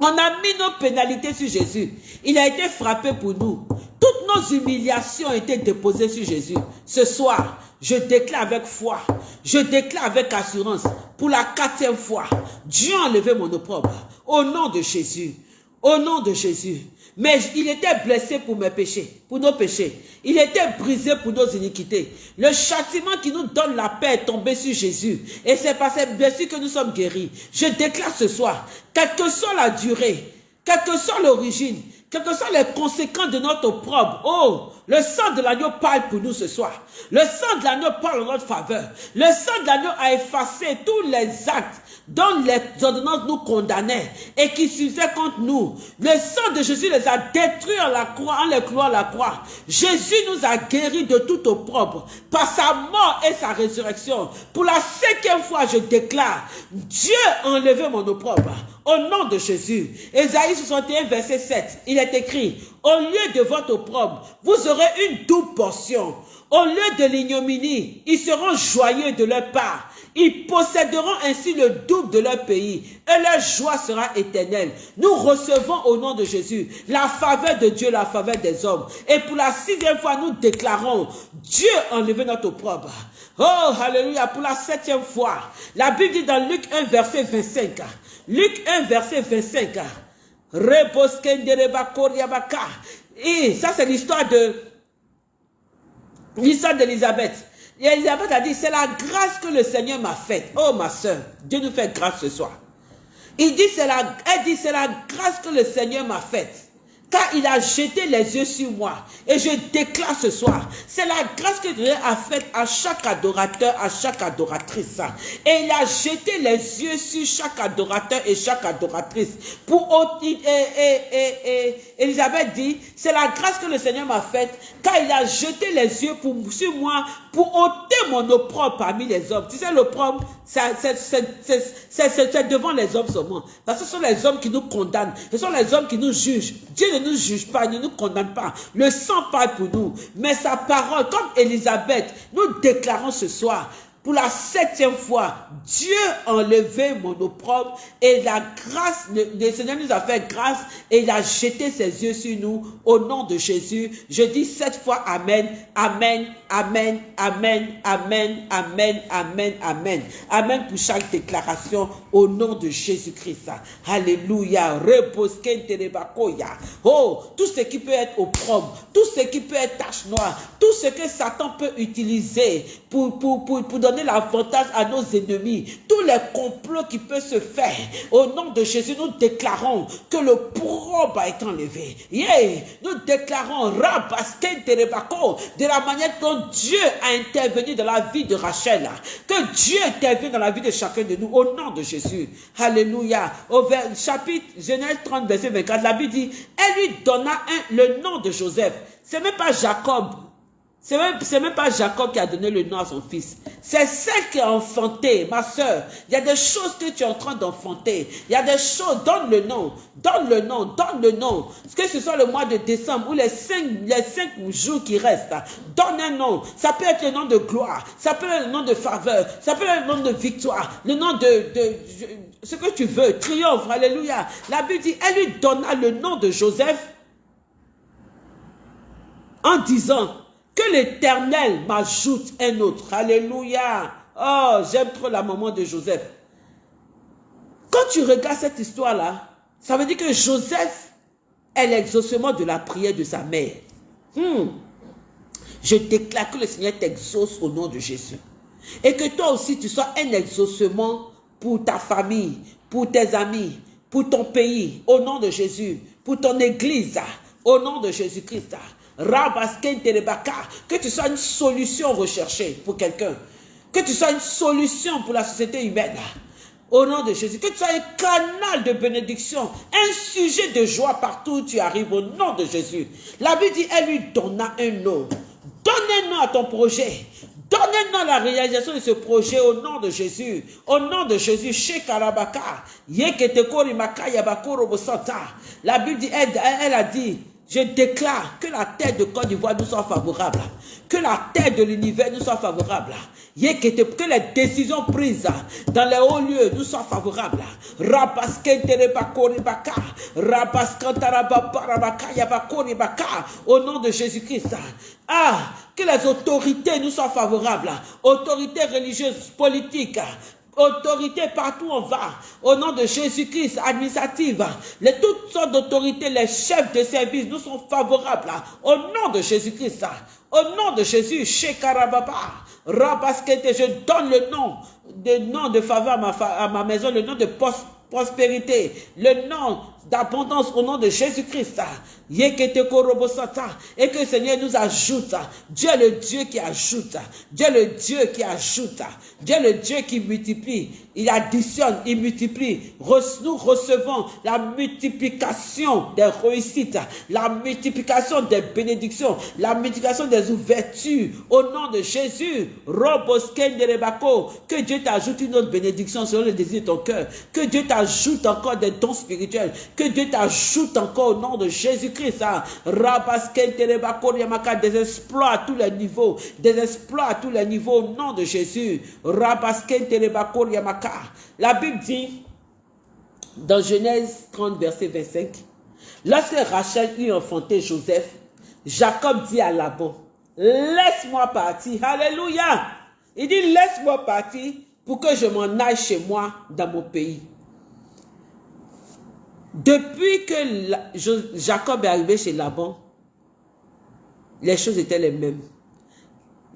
On a mis nos pénalités sur Jésus. Il a été frappé pour nous. Toutes nos humiliations ont été déposées sur Jésus. Ce soir, je déclare avec foi, je déclare avec assurance, pour la quatrième fois, Dieu a enlevé mon opprobre. Au nom de Jésus. Au nom de Jésus. Mais il était blessé pour mes péchés, pour nos péchés. Il était brisé pour nos iniquités. Le châtiment qui nous donne la paix est tombé sur Jésus. Et c'est par cette blessure que nous sommes guéris. Je déclare ce soir, quelle que soit la durée, quelle que soit l'origine, quelles que soient les conséquences de notre opprobre. Oh, le sang de l'agneau parle pour nous ce soir. Le sang de l'agneau parle en notre faveur. Le sang de l'agneau a effacé tous les actes dont les ordonnances nous condamnaient et qui s'usaient contre nous. Le sang de Jésus les a détruits en la croix, en les clouant la croix. Jésus nous a guéris de tout opprobre par sa mort et sa résurrection. Pour la cinquième fois, je déclare, Dieu a enlevé mon opprobre. Au nom de Jésus. Ésaïe 61, verset 7, il est écrit, au lieu de votre opprobre, vous aurez une double portion. Au lieu de l'ignominie, ils seront joyeux de leur part. Ils posséderont ainsi le double de leur pays et leur joie sera éternelle. Nous recevons au nom de Jésus la faveur de Dieu, la faveur des hommes. Et pour la sixième fois, nous déclarons, Dieu a enlevé notre opprobre. Oh, alléluia, pour la septième fois. La Bible dit dans Luc 1, verset 25. Luc 1, verset 25. Et ça, c'est l'histoire de l'histoire d'Élisabeth. Et Elisabeth a dit, c'est la grâce que le Seigneur m'a faite. Oh ma soeur, Dieu nous fait grâce ce soir. Il dit, la, elle dit, c'est la grâce que le Seigneur m'a faite. Car il a jeté les yeux sur moi. Et je déclare ce soir, c'est la grâce que Dieu a faite à chaque adorateur, à chaque adoratrice. Et il a jeté les yeux sur chaque adorateur et chaque adoratrice. Pour et, et, Elisabeth dit, c'est la grâce que le Seigneur m'a faite, car il a jeté les yeux pour, sur moi pour ôter mon opprobre parmi les hommes. Tu sais, l'opprobre, c'est devant les hommes seulement. Parce que ce sont les hommes qui nous condamnent. Ce sont les hommes qui nous jugent. Dieu ne nous juge pas, ne nous condamne pas. Le sang parle pour nous. Mais sa parole, comme Élisabeth, nous déclarons ce soir, pour la septième fois, Dieu a enlevé mon opprobre et la grâce, le, Seigneur nous a fait grâce et il a jeté ses yeux sur nous au nom de Jésus. Je dis sept fois Amen, Amen, Amen, Amen, Amen, Amen, Amen, Amen. Amen pour chaque déclaration au nom de Jésus-Christ. Alléluia. Oh, tout ce qui peut être opprobre, tout ce qui peut être tache noire, tout ce que Satan peut utiliser pour, pour, pour, pour donner l'avantage à nos ennemis, tous les complots qui peuvent se faire, au nom de Jésus, nous déclarons que le probe été enlevé. Yeah. Nous déclarons de la manière dont Dieu a intervenu dans la vie de Rachel, que Dieu intervient dans la vie de chacun de nous, au nom de Jésus. Alléluia. Au chapitre Genèse 30, verset 24, la Bible dit, elle lui donna un, le nom de Joseph. C'est même pas Jacob c'est même, même pas Jacob qui a donné le nom à son fils. C'est celle qui a enfanté, ma soeur. Il y a des choses que tu es en train d'enfanter. Il y a des choses, donne le nom, donne le nom, donne le nom. Que ce soit le mois de décembre ou les cinq, les cinq jours qui restent, donne un nom. Ça peut être le nom de gloire, ça peut être le nom de faveur, ça peut être le nom de victoire, le nom de, de ce que tu veux, triomphe, alléluia. La Bible dit, elle lui donna le nom de Joseph en disant, que l'Éternel m'ajoute un autre. Alléluia. Oh, j'aime trop la maman de Joseph. Quand tu regardes cette histoire-là, ça veut dire que Joseph est l'exaucement de la prière de sa mère. Hmm. Je déclare que le Seigneur t'exauce au nom de Jésus. Et que toi aussi, tu sois un exaucement pour ta famille, pour tes amis, pour ton pays, au nom de Jésus, pour ton église, au nom de Jésus-Christ que tu sois une solution recherchée pour quelqu'un, que tu sois une solution pour la société humaine. Au nom de Jésus, que tu sois un canal de bénédiction, un sujet de joie partout où tu arrives, au nom de Jésus. La Bible dit, elle lui donna un nom. Donne un nom à ton projet. Donne un nom à la réalisation de ce projet au nom de Jésus. Au nom de Jésus. La Bible dit, elle a dit, je déclare que la terre de Côte d'Ivoire nous soit favorable. Que la terre de l'univers nous soit favorable. Que les décisions prises dans les hauts lieux nous soient favorables. Au nom de Jésus-Christ. Ah, que les autorités nous soient favorables. Autorités religieuses, politiques, autorité partout on va, au nom de Jésus-Christ, administrative, les toutes sortes d'autorités, les chefs de service nous sont favorables, au nom de Jésus-Christ, au nom de Jésus, Shekarababa, Rabaskete, je donne le nom, de nom de faveur à ma maison, le nom de prospérité, le nom d'abondance au nom de Jésus-Christ. Et que le Seigneur nous ajoute. Dieu est le Dieu qui ajoute. Dieu est le Dieu qui ajoute. Dieu est le Dieu qui multiplie. Il additionne, il multiplie. Nous recevons la multiplication des réussites, la multiplication des bénédictions, la multiplication des ouvertures. Au nom de Jésus, que Dieu t'ajoute une autre bénédiction selon le désir de ton cœur. Que Dieu t'ajoute encore des dons spirituels. Que Dieu t'ajoute encore au nom de Jésus-Christ. Hein. Des exploits à tous les niveaux. Des exploits à tous les niveaux au nom de Jésus. La Bible dit dans Genèse 30, verset 25, lorsque Rachel eut enfanté Joseph, Jacob dit à Laban, laisse-moi partir. Alléluia. Il dit, laisse-moi partir pour que je m'en aille chez moi dans mon pays. Depuis que Jacob est arrivé chez Laban, les choses étaient les mêmes.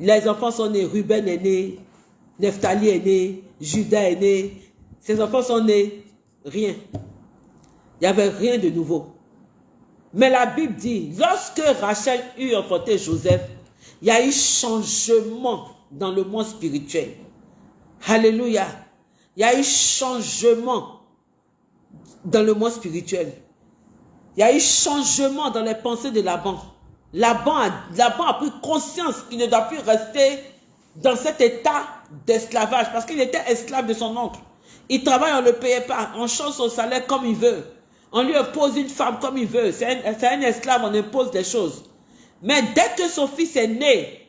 Les enfants sont nés, Ruben est né, Nephtali est né, Judas est né. Ces enfants sont nés, rien. Il n'y avait rien de nouveau. Mais la Bible dit, lorsque Rachel eut enfanté Joseph, il y a eu changement dans le monde spirituel. Alléluia. Il y a eu changement dans le monde spirituel. Il y a eu changement dans les pensées de Laban. Laban a, Laban a pris conscience qu'il ne doit plus rester dans cet état d'esclavage parce qu'il était esclave de son oncle. Il travaille, on ne le payait pas. On change son salaire comme il veut. On lui impose une femme comme il veut. C'est un, esclave, on impose des choses. Mais dès que son fils est né,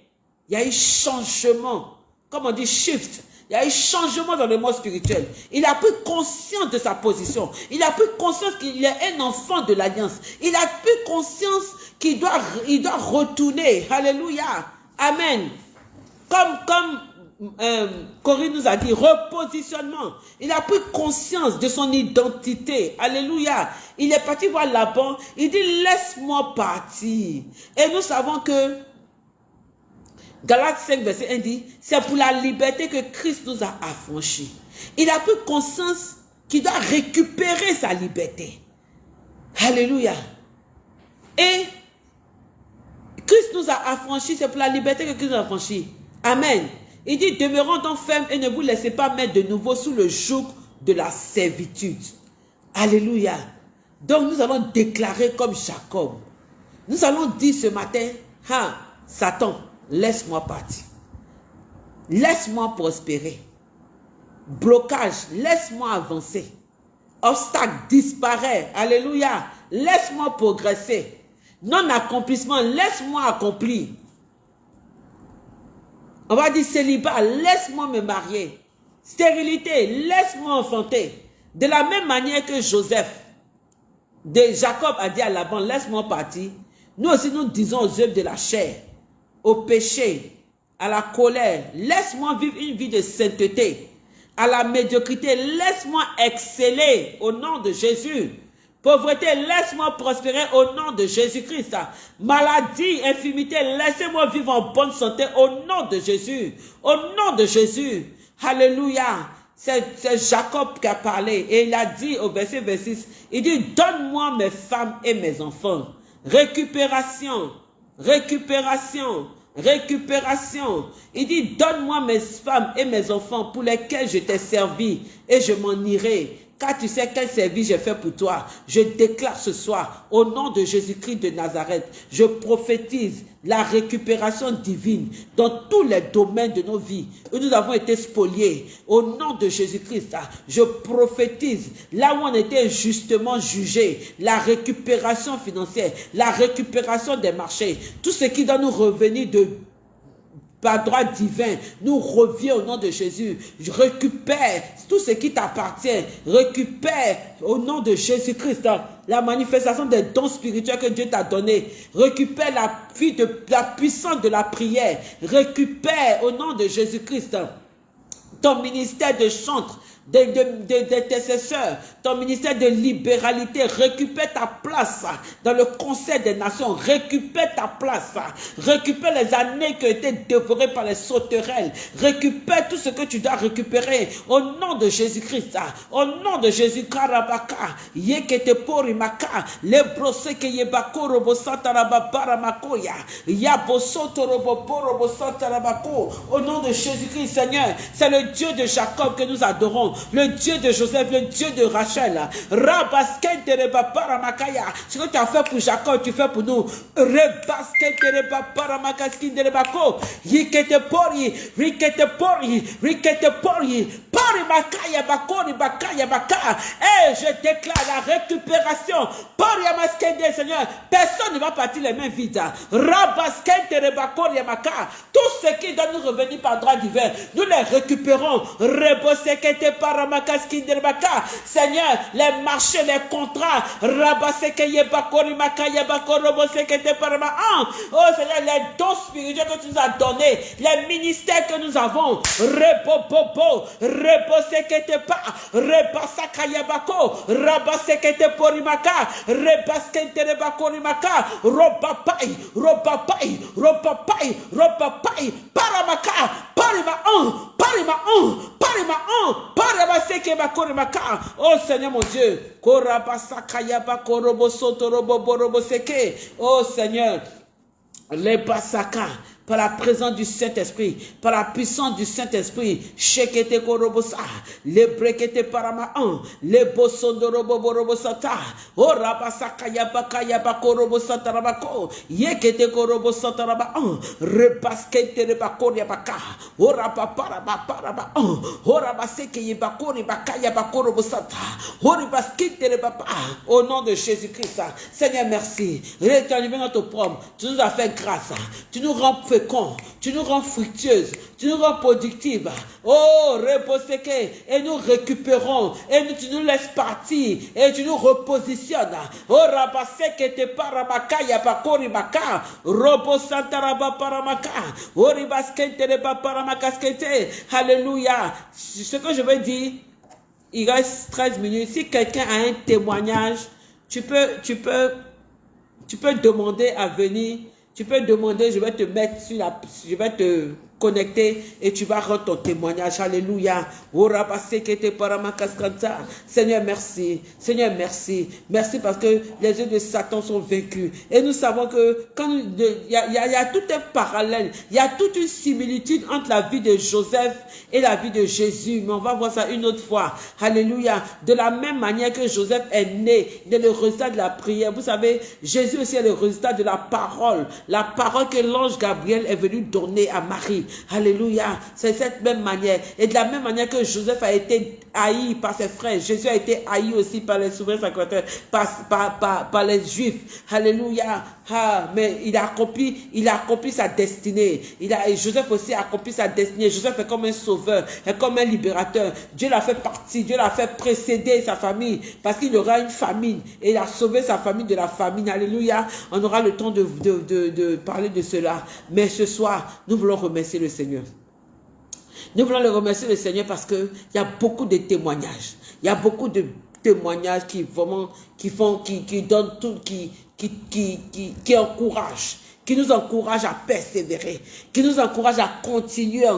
il y a eu changement. Comme on dit shift. Il y a eu changement dans le monde spirituel. Il a pris conscience de sa position. Il a pris conscience qu'il est un enfant de l'alliance. Il a pris conscience qu'il doit, il doit retourner. Alléluia. Amen. Comme, comme euh, Corinne nous a dit, repositionnement. Il a pris conscience de son identité. Alléluia. Il est parti voir Laban. Il dit, laisse-moi partir. Et nous savons que Galates 5, verset 1 dit, c'est pour la liberté que Christ nous a affranchis. Il a pris conscience qu'il doit récupérer sa liberté. Alléluia. Et Christ nous a affranchis, c'est pour la liberté que Christ nous a affranchis. Amen. Il dit, demeurons donc fermes et ne vous laissez pas mettre de nouveau sous le joug de la servitude. Alléluia. Donc nous allons déclarer comme Jacob. Nous allons dire ce matin, ah, Satan, laisse-moi partir. Laisse-moi prospérer. Blocage, laisse-moi avancer. Obstacle, disparaît. Alléluia. Laisse-moi progresser. Non-accomplissement, laisse-moi accomplir. On va dire célibat, laisse-moi me marier. Stérilité, laisse-moi enfanter. De la même manière que Joseph, de Jacob a dit à Laban, laisse-moi partir. Nous aussi, nous disons aux œuvres de la chair, au péché, à la colère, laisse-moi vivre une vie de sainteté. À la médiocrité, laisse-moi exceller au nom de Jésus. Pauvreté, laisse-moi prospérer au nom de Jésus-Christ. Maladie, infimité, laissez-moi vivre en bonne santé au nom de Jésus. Au nom de Jésus. Alléluia. C'est Jacob qui a parlé et il a dit au verset 26, il dit, donne-moi mes femmes et mes enfants. Récupération, récupération, récupération. Il dit, donne-moi mes femmes et mes enfants pour lesquels je t'ai servi et je m'en irai. Car tu sais quel service j'ai fait pour toi. Je déclare ce soir, au nom de Jésus-Christ de Nazareth, je prophétise la récupération divine dans tous les domaines de nos vies où nous avons été spoliés. Au nom de Jésus-Christ, je prophétise là où on était justement jugé, la récupération financière, la récupération des marchés, tout ce qui doit nous revenir de par droit divin, nous revient au nom de Jésus. Je récupère tout ce qui t'appartient. Récupère au nom de Jésus-Christ la manifestation des dons spirituels que Dieu t'a donné. Récupère la, la puissance de la prière. Récupère au nom de Jésus-Christ ton ministère de chantre, d'intercesseurs, ton ministère de libéralité, récupère ta place dans le Conseil des Nations, récupère ta place, récupère les années qui ont été dévorées par les sauterelles, récupère tout ce que tu dois récupérer. Au nom de Jésus-Christ, au nom de Jésus Karabaka, Yekete Porimaka, Lebrose ke Yebako Robo Santaraba Paramakoya, Yabosoto Robo Porobo Santarabako, au nom de Jésus-Christ Seigneur, c'est le Dieu de Jacob que nous adorons, le Dieu de Joseph, le Dieu de Rachel. Ce que tu as fait pour Jacob, tu fais pour nous. Yikete pori, pori makaya bakori baka. Et je déclare la récupération. Pori amaskende, Seigneur. Personne ne va partir les mains vides. Rabaskente rebakori maka. Tout ce qui doit nous revenir par droit divin, nous les récupérons. Rebosekete Seigneur, les marchés, les contrats, oh Seigneur, les dons spirituels que tu nous as donnés, les ministères que nous avons, Rebobobo, Rebosekete pa, Rebasakayabako, Rabasekete porimaka, Rebaskente rebakorimaka, Robapai, Robapai, Robapai, Robapai, Paramaka, Parima 1, Parima 1, Parima Oh Seigneur mon Dieu. Oh Seigneur. Les basaka par la présence du Saint-Esprit, par la puissance du Saint-Esprit, shekete korobosa, le brekete parama un, le bosondorobo borobosata, o rabasaka yabaka yabako robosata rabako, yekete korobosata raba un, repaskete rebako yabaka, o rapaparaba paraba un, o rabaseke yabako ribaka yabako robosata, o ribaskete rebapa, au nom de Jésus-Christ, Seigneur merci, rétablis notre promme, tu nous as fait grâce, tu nous rends tu nous rends fructueuse, tu nous rends productive. Oh, reposeke, et nous récupérons, et tu nous laisses partir, et tu nous repositionnes. Oh, rabaseke te paramaka, yapakori baka, robo santaraba paramaka, oribaskente reba paramaka skete. Alléluia. Ce que je veux dire, il reste 13 minutes. Si quelqu'un a un témoignage, tu peux, tu peux, tu peux demander à venir tu peux demander, je vais te mettre sur la... Je vais te connecté et tu vas rendre ton témoignage. Alléluia. Seigneur, merci. Seigneur, merci. Merci parce que les yeux de Satan sont vaincus. Et nous savons que quand il y a, y a tout un parallèle, il y a toute une similitude entre la vie de Joseph et la vie de Jésus. Mais on va voir ça une autre fois. Alléluia. De la même manière que Joseph est né, il est le résultat de la prière. Vous savez, Jésus aussi est le résultat de la parole. La parole que l'ange Gabriel est venu donner à Marie. Alléluia. C'est cette même manière. Et de la même manière que Joseph a été haï par ses frères, Jésus a été haï aussi par les souverains sacrateurs, par, par, par, les juifs. Alléluia. Ah, mais il a accompli, il a accompli sa destinée. Il a, Joseph aussi a accompli sa destinée. Joseph est comme un sauveur, est comme un libérateur. Dieu l'a fait partie, Dieu l'a fait précéder sa famille parce qu'il aura une famine et il a sauvé sa famille de la famine. Alléluia. On aura le temps de, de, de, de parler de cela. Mais ce soir, nous voulons remercier le Seigneur. Nous voulons le remercier le Seigneur parce qu'il y a beaucoup de témoignages. Il y a beaucoup de témoignages qui vraiment, qui font, qui, qui donnent tout, qui, qui, qui, qui, qui encouragent qui nous encourage à persévérer, qui nous encourage à continuer,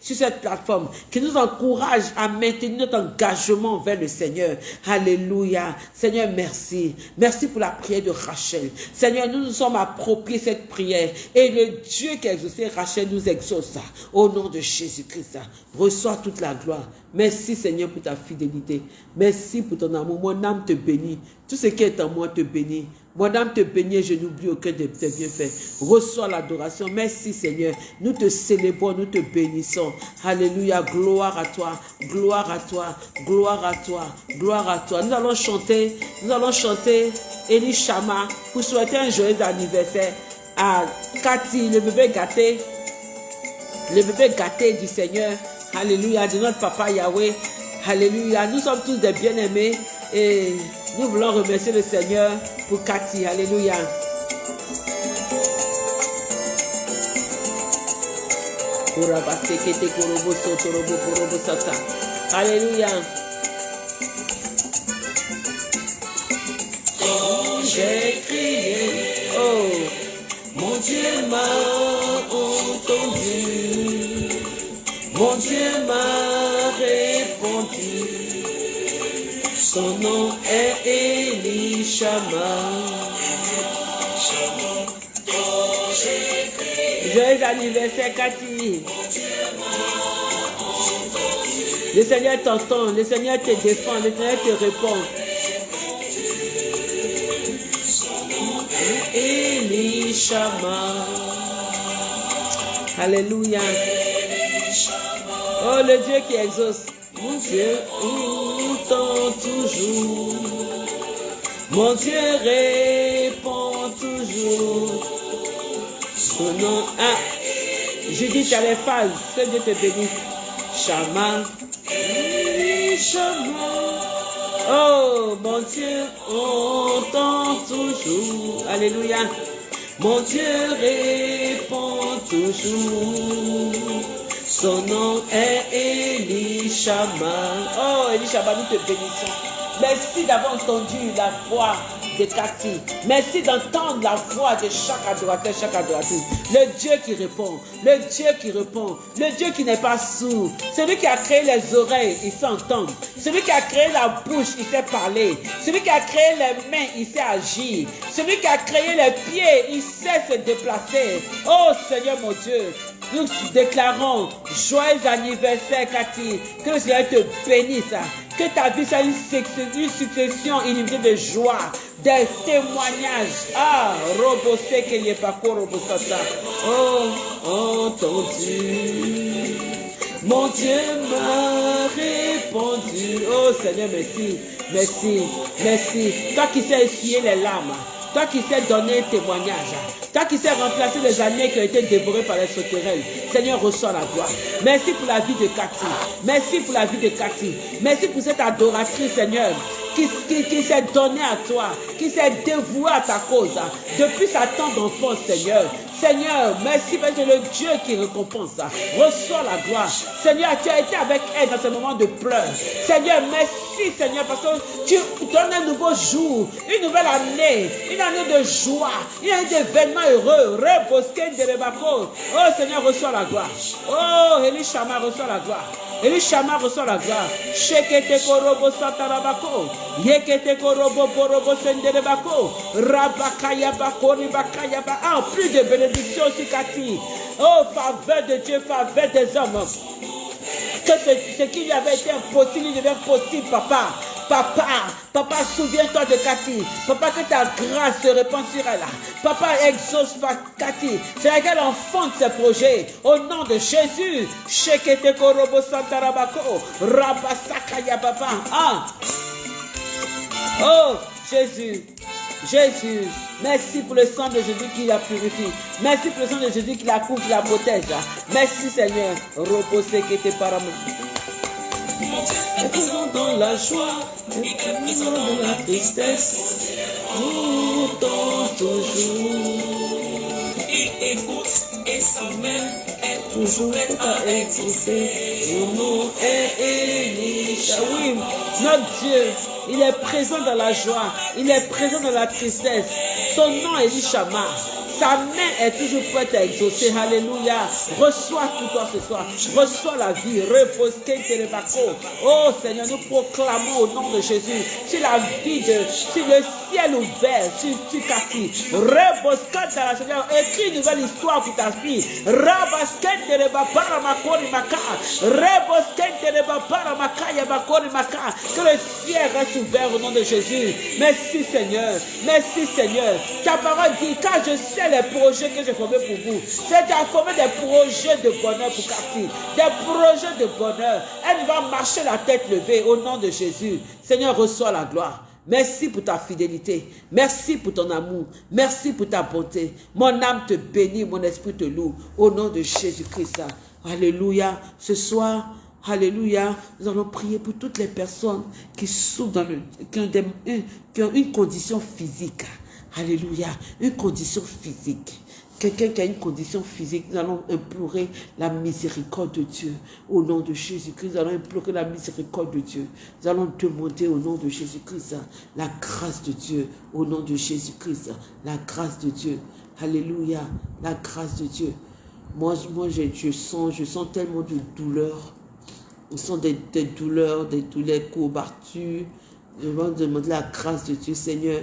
sur cette plateforme, qui nous encourage à maintenir notre engagement vers le Seigneur. Alléluia. Seigneur, merci. Merci pour la prière de Rachel. Seigneur, nous nous sommes appropriés cette prière et le Dieu qui a exaucé Rachel nous exauce. Au nom de Jésus-Christ, reçois toute la gloire. Merci Seigneur pour ta fidélité. Merci pour ton amour. Mon âme te bénit. Tout ce qui est en moi te bénit. Mon âme te bénit, je n'oublie aucun de tes bienfaits. Reçois l'adoration. Merci Seigneur. Nous te célébrons, nous te bénissons. Alléluia. Gloire à toi. Gloire à toi. Gloire à toi. Gloire à toi. Nous allons chanter. Nous allons chanter Elie Shama pour souhaiter un joyeux anniversaire à Cathy, le bébé gâté. Le bébé gâté du Seigneur. Alléluia. De notre papa Yahweh. Alléluia. Nous sommes tous des bien-aimés et nous voulons remercier le Seigneur pour Cathy. Alléluia. Alléluia. Quand j'ai crié, oh, mon Dieu m'a entendu, mon Dieu m'a répondu. Son nom est Elishama. Joyeux anniversaire, Cathy. Le Seigneur t'entend, le Seigneur te défend, le Seigneur te répond. Elishama. Alléluia. Oh, le Dieu qui exauce. Mon Dieu toujours. Mon Dieu répond toujours. Son nom. Judith, tu as les phases. Que Dieu te bénisse. Chama. Chama. Oh, mon Dieu entend toujours. Alléluia. Mon Dieu répond toujours. Son nom est Elishama. Oh, Elishama, nous te bénissons. Merci d'avoir entendu la voix de Cathy. Merci d'entendre la voix de chaque adorateur, chaque adoratrice. Le Dieu qui répond, le Dieu qui répond, le Dieu qui n'est pas sourd. Celui qui a créé les oreilles, il s'entend. Celui qui a créé la bouche, il sait parler. Celui qui a créé les mains, il sait agir. Celui qui a créé les pieds, il sait se déplacer. Oh Seigneur mon Dieu, nous déclarons joyeux anniversaire, Cathy. Que le Seigneur te bénisse. Que ta vie soit une succession illimitée de joie, des témoignages. Ah, robosé que n'y pas robosata. Oh, entendu. Mon Dieu m'a répondu. Oh Seigneur, merci, merci, merci. Toi qui sais essuyer les larmes. Toi qui sais donner témoignage. Toi qui sais remplacer les années qui ont été dévorées par les sauterelles. Seigneur, reçois la gloire. Merci pour la vie de Cathy. Merci pour la vie de Cathy. Merci pour cette adoratrice, Seigneur, qui, s'est donnée à toi, qui s'est dévouée à ta cause. Depuis sa tente d'enfance, Seigneur. Seigneur, merci parce que le Dieu qui récompense. Reçois la gloire. Seigneur, tu as été avec elle dans ce moment de pleurs. Seigneur, merci Seigneur parce que tu donnes un nouveau jour, une nouvelle année, une année de joie, une année d'événements heureux. Oh Seigneur, reçois la gloire. Oh, Elishama, reçoit la gloire. Elishama reçoit la gloire. Shekete korobo satarabako. Yekete korobo borobo senderebako. Rabakaya bakori bakaya ba. Ah, plus de bénédictions sur Cathy. Oh, faveur de Dieu, faveur des hommes. Que ce, qui lui avait été impossible, il devient possible, papa. Papa, papa, souviens-toi de Cathy. Papa, que ta grâce se répande sur elle. Papa, exauce Cathy. C'est laquelle enfante ses projets. Au nom de Jésus. Shekete korobo santarabako. Rabasakaya papa. Ah. Oh, Jésus. Jésus, merci pour le sang de Jésus qui la purifie. Merci pour le sang de Jésus qui la couvre, qui la protège. Merci Seigneur. Reposez qui était par est présent dans la joie, est présent dans la tristesse, pourtant toujours. Il écoute et sa main est toujours prête à exaucer. Son nom est Elisha. Oui, notre Dieu, il est présent dans la joie, il est présent dans la tristesse. Son nom est Elishama. Sa main est toujours prête à exaucer. Alléluia. Reçois tout toi ce soir. Reçois la vie. Repose Oh Seigneur, nous proclamons au nom de Jésus sur la vie de, sur le ciel ouvert, sur, Cathy. Repose Seigneur. Écris une nouvelle histoire pour ta fille. Rabasket de Paramakori Maka. Rebosket de. Que le ciel reste ouvert au nom de Jésus. Merci Seigneur. Merci Seigneur. Ta parole dit, car je sais les projets que j'ai formés pour vous? C'est à former des projets de bonheur pour Cathy. Des projets de bonheur. Elle va marcher la tête levée au nom de Jésus. Seigneur, reçois la gloire. Merci pour ta fidélité. Merci pour ton amour. Merci pour ta bonté. Mon âme te bénit, mon esprit te loue. Au nom de Jésus-Christ. Alléluia. Ce soir, Alléluia. Nous allons prier pour toutes les personnes qui souffrent dans le, qui ont une condition physique. Alléluia. Une condition physique. Quelqu'un qui a une condition physique, nous allons implorer la miséricorde de Dieu au nom de Jésus-Christ. Nous allons implorer la miséricorde de Dieu. Nous allons demander au nom de Jésus-Christ la grâce de Dieu au nom de Jésus-Christ. La grâce de Dieu. Alléluia. La grâce de Dieu. Moi, je, sens, je tellement de douleurs. Je sens des, des douleurs, des douleurs courbatures. Je vais demander la grâce de Dieu, Seigneur.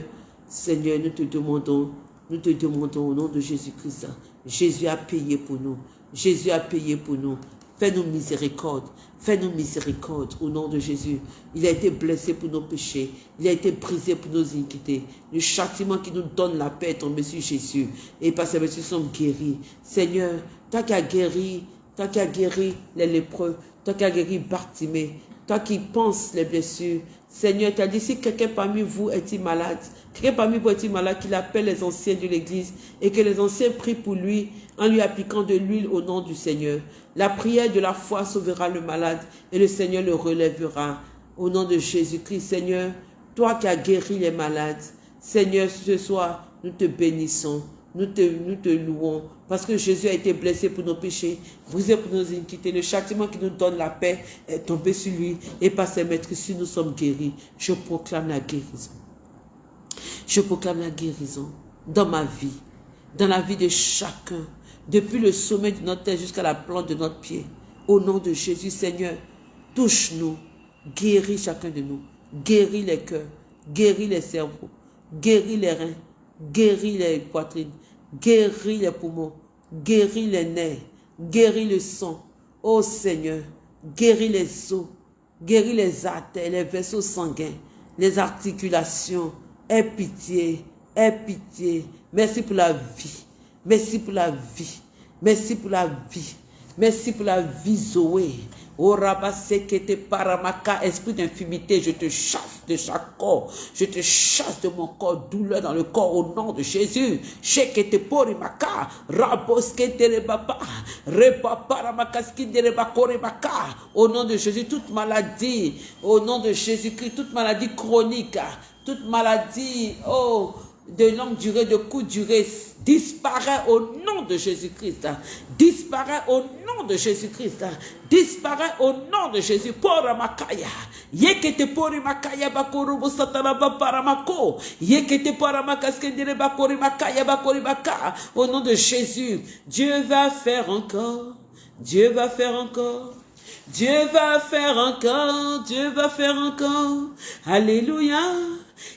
Seigneur, nous te demandons, nous te demandons au nom de Jésus-Christ. Jésus a payé pour nous. Jésus a payé pour nous. Fais-nous miséricorde. Fais-nous miséricorde au nom de Jésus. Il a été blessé pour nos péchés. Il a été brisé pour nos iniquités. Le châtiment qui nous donne la paix est tombé sur Jésus. Et par sa nous sommes guéris. Seigneur, toi qui as guéri, toi qui as guéri les lépreux, toi qui as guéri Bartimée, toi qui penses les blessures, Seigneur, tu as dit, si quelqu'un parmi vous est malade, quelqu'un parmi vous est malade, qu'il appelle les anciens de l'église et que les anciens prient pour lui en lui appliquant de l'huile au nom du Seigneur. La prière de la foi sauvera le malade et le Seigneur le relèvera. Au nom de Jésus-Christ, Seigneur, toi qui as guéri les malades, Seigneur, ce soir, nous te bénissons. Nous te, nous te louons parce que Jésus a été blessé pour nos péchés, brisé pour nos iniquités. Le châtiment qui nous donne la paix est tombé sur lui et par ses maîtres si nous sommes guéris. Je proclame la guérison. Je proclame la guérison dans ma vie, dans la vie de chacun, depuis le sommet de notre tête jusqu'à la plante de notre pied. Au nom de Jésus, Seigneur, touche-nous, guéris chacun de nous, guéris les cœurs, guéris les cerveaux, guéris les reins, guéris les poitrines, guéris les poumons, guéris les nerfs, guéris le sang. Ô Seigneur, guéris les os, guéris les artères, les vaisseaux sanguins, les articulations. Aie pitié, aie pitié. Merci pour la vie. Merci pour la vie. Merci pour la vie. Merci pour la vie, Zoé. Oh paramaka, esprit d'infimité, je te chasse de chaque corps. Je te chasse de mon corps, douleur dans le corps au nom de Jésus. Shekete porimaka, raboskete rebaba, repaparamakaskiderebakorimaka. Au nom de Jésus, toute maladie, au nom de Jésus-Christ, toute maladie chronique, toute maladie, oh, de longue durée, de courte durée, disparaît au nom de Jésus-Christ. Disparaît au nom de Jésus-Christ. Disparaît au nom de Jésus. Poramakaya. Yekete porimakaya bakorubo sataraba paramako. Yekete poramakaskendere bakorimakaya bakoribaka. Au nom de Jésus, Dieu va faire encore. Dieu va faire encore. Dieu va faire encore. Dieu va faire encore. Alléluia.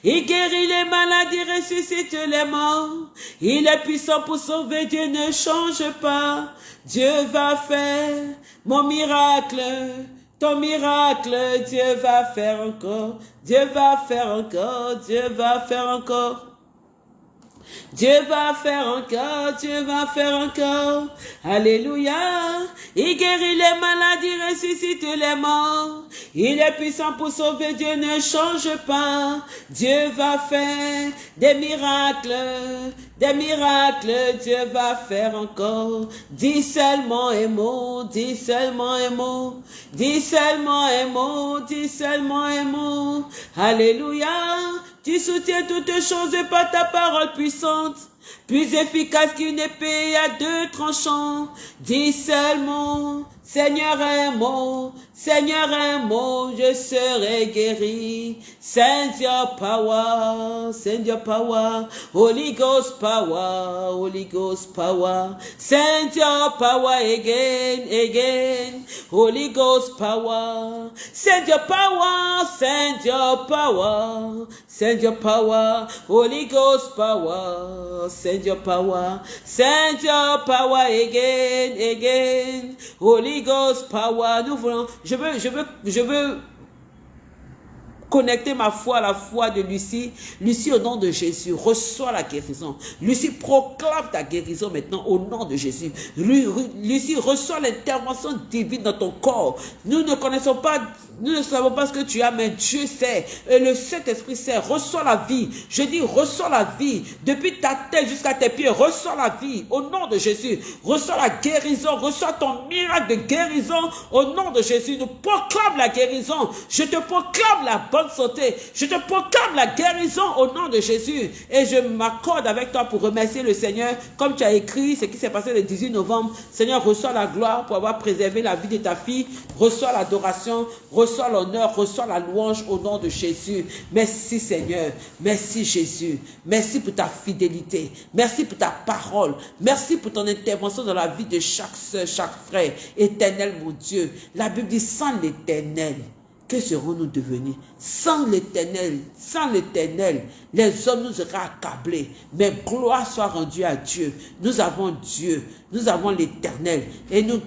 Il guérit les maladies, ressuscite les morts. Il est puissant pour sauver, Dieu ne change pas. Dieu va faire mon miracle, ton miracle, Dieu va faire encore. Dieu va faire encore, Dieu va faire encore. Dieu va faire encore, Dieu va faire encore. Alléluia. Il guérit les maladies, ressuscite les morts. Il est puissant pour sauver, Dieu ne change pas. Dieu va faire des miracles, des miracles, Dieu va faire encore. Dis seulement un mot, dis seulement un mot, dis seulement un mot, dis seulement un mot. Alléluia. Tu soutiens toutes choses par ta parole puissante, plus efficace qu'une épée à deux tranchants. Dis seulement, Seigneur un mot, Seigneur un mot, je serai guéri. Send your power, send your power, Holy Ghost power, Holy Ghost power. Send your power again, again, Holy Ghost power. Send your power, send your power, send your power, Holy Ghost power. Send your power, send your power again, again, Holy Power. Nous voulons, je veux, je veux, je veux connecter ma foi à la foi de Lucie. Lucie, au nom de Jésus, reçois la guérison. Lucie, proclame ta guérison maintenant au nom de Jésus. Lucie, reçois l'intervention divine dans ton corps. Nous ne connaissons pas nous ne savons pas ce que tu as, mais Dieu sait. Et le Saint-Esprit sait. Reçois la vie. Je dis, reçois la vie. Depuis ta tête jusqu'à tes pieds, reçois la vie. Au nom de Jésus. Reçois la guérison. Reçois ton miracle de guérison. Au nom de Jésus. Nous proclame la guérison. Je te proclame la bonne santé. Je te proclame la guérison au nom de Jésus. Et je m'accorde avec toi pour remercier le Seigneur. Comme tu as écrit ce qui s'est passé le 18 novembre. Seigneur, reçois la gloire pour avoir préservé la vie de ta fille. Reçois l'adoration l'honneur, reçois la louange au nom de Jésus. Merci Seigneur, merci Jésus, merci pour ta fidélité, merci pour ta parole, merci pour ton intervention dans la vie de chaque soeur, chaque frère. Éternel mon Dieu, la Bible dit sans l'éternel, que serons-nous devenus? Sans l'éternel, sans l'éternel, les hommes nous seraient accablés. Mais gloire soit rendue à Dieu. Nous avons Dieu, nous avons l'éternel. Et nous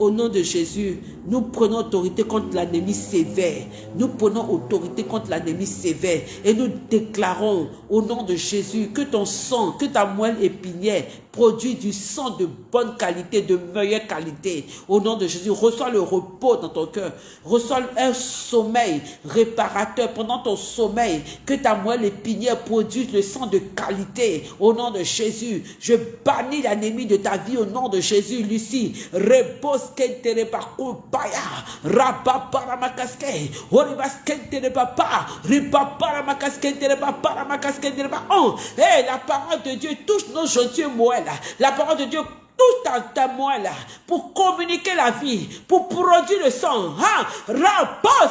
au nom de Jésus, nous prenons autorité contre l'ennemi sévère. Nous prenons autorité contre l'ennemi sévère. Et nous déclarons au nom de Jésus que ton sang, que ta moelle épinière produit du sang de bonne qualité, de meilleure qualité. Au nom de Jésus, reçois le repos dans ton cœur. Reçois un sommeil réparateur pendant ton sommeil. Que ta moelle épinière produise le sang de qualité. Au nom de Jésus, je bannis l'ennemi de ta vie au nom de Jésus. Lucie, repose kentere bakubaya rababara makaske oribas kentere papa ribabara makaskentere babara makaskentere ba oh hey la parole de Dieu touche nos joints moelles la parole de Dieu tout un témoin là, pour communiquer la vie, pour produire le sang. Hein? Rabos,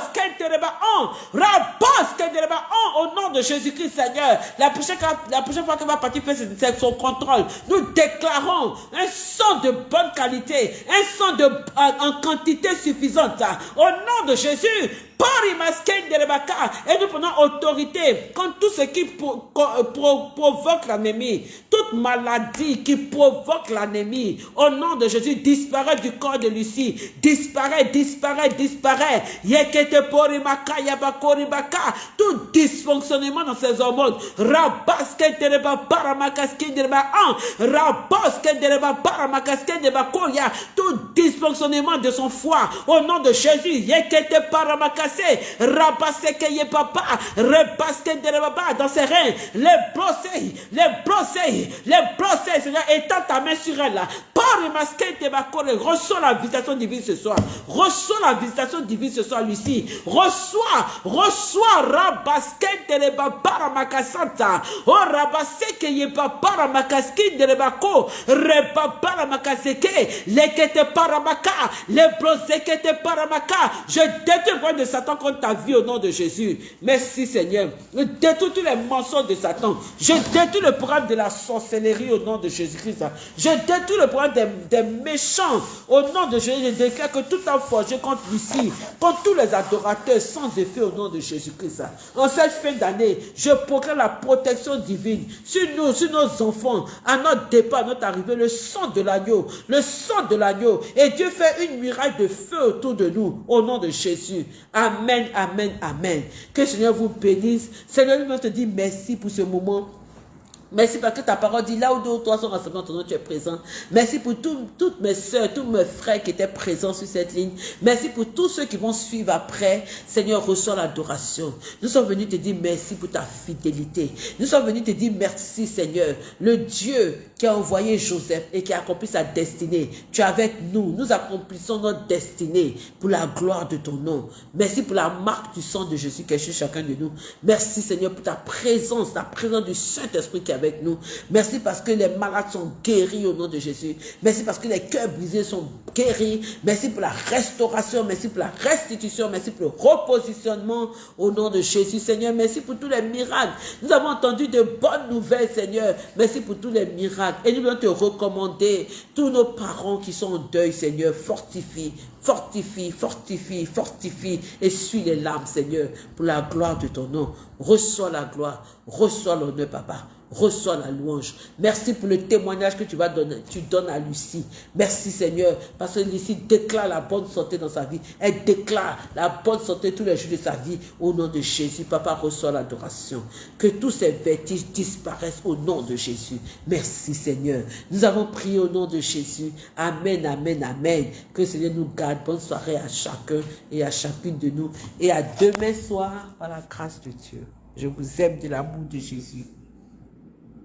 au nom de Jésus-Christ, Seigneur. La prochaine, la prochaine fois qu'elle va partir faire son contrôle, nous déclarons un sang de bonne qualité, un sang en quantité suffisante. Au nom de Jésus, et nous prenons autorité contre tout ce qui provoque l'anémie, toute maladie qui provoque l'anémie, au nom de Jésus, disparaît du corps de Lucie, disparaît, disparaît, disparaît. Tout dysfonctionnement dans ses hormones, tout dysfonctionnement de son foie, au nom de Jésus, rabassé que papa, repasse de dans ses reins, les brosser, les brosser, les brosser, Seigneur, étends ta main sur elle. Par masqué de reçois la visitation divine ce soir, reçois la visitation divine ce soir, Lucie, reçois, reçois, rabasque de par makasanta, oh rabassé que papa, ramacaski de rebako, repapa, ramakaseke, les que te paramaka, les brosser que te paramaka, je détruis de Satan contre ta vie au nom de Jésus. Merci Seigneur. Je détruis tous les mensonges de Satan. Je détruis le programme de la sorcellerie au nom de Jésus-Christ. Je détruis le programme des, méchants au nom de Jésus. Je déclare que tout a forgé contre Lucie, contre tous les adorateurs sans effet au nom de Jésus-Christ. En cette fin d'année, je proclame la protection divine sur nous, sur nos enfants, à notre départ, à notre arrivée, le sang de l'agneau, le sang de l'agneau. Et Dieu fait une muraille de feu autour de nous au nom de Jésus. Amen, amen, amen. Que le Seigneur vous bénisse. Seigneur, nous te dit merci pour ce moment Merci parce que ta parole dit là où deux ou trois sont rassemblés ton nom, tu es présent. Merci pour toutes mes soeurs, tous mes frères qui étaient présents sur cette ligne. Merci pour tous ceux qui vont suivre après. Seigneur, reçois l'adoration. Nous sommes venus te dire merci pour ta fidélité. Nous sommes venus te dire merci, Seigneur. Le Dieu qui a envoyé Joseph et qui a accompli sa destinée. Tu es avec nous. Nous accomplissons notre destinée pour la gloire de ton nom. Merci pour la marque du sang de Jésus qui est chez chacun de nous. Merci, Seigneur, pour ta présence, ta présence du Saint-Esprit qui avec nous. Merci parce que les malades sont guéris au nom de Jésus. Merci parce que les cœurs brisés sont guéris. Merci pour la restauration. Merci pour la restitution. Merci pour le repositionnement au nom de Jésus. Seigneur, merci pour tous les miracles. Nous avons entendu de bonnes nouvelles, Seigneur. Merci pour tous les miracles. Et nous voulons te recommander tous nos parents qui sont en deuil, Seigneur. Fortifie, fortifie, fortifie, fortifie. Et suis les larmes, Seigneur, pour la gloire de ton nom. Reçois la gloire. Reçois l'honneur, Papa reçois la louange. Merci pour le témoignage que tu vas donner, tu donnes à Lucie. Merci Seigneur, parce que Lucie déclare la bonne santé dans sa vie. Elle déclare la bonne santé tous les jours de sa vie au nom de Jésus. Papa, reçoit l'adoration. Que tous ces vertiges disparaissent au nom de Jésus. Merci Seigneur. Nous avons prié au nom de Jésus. Amen, amen, amen. Que Seigneur nous garde. Bonne soirée à chacun et à chacune de nous. Et à demain soir, par la grâce de Dieu. Je vous aime de l'amour de Jésus.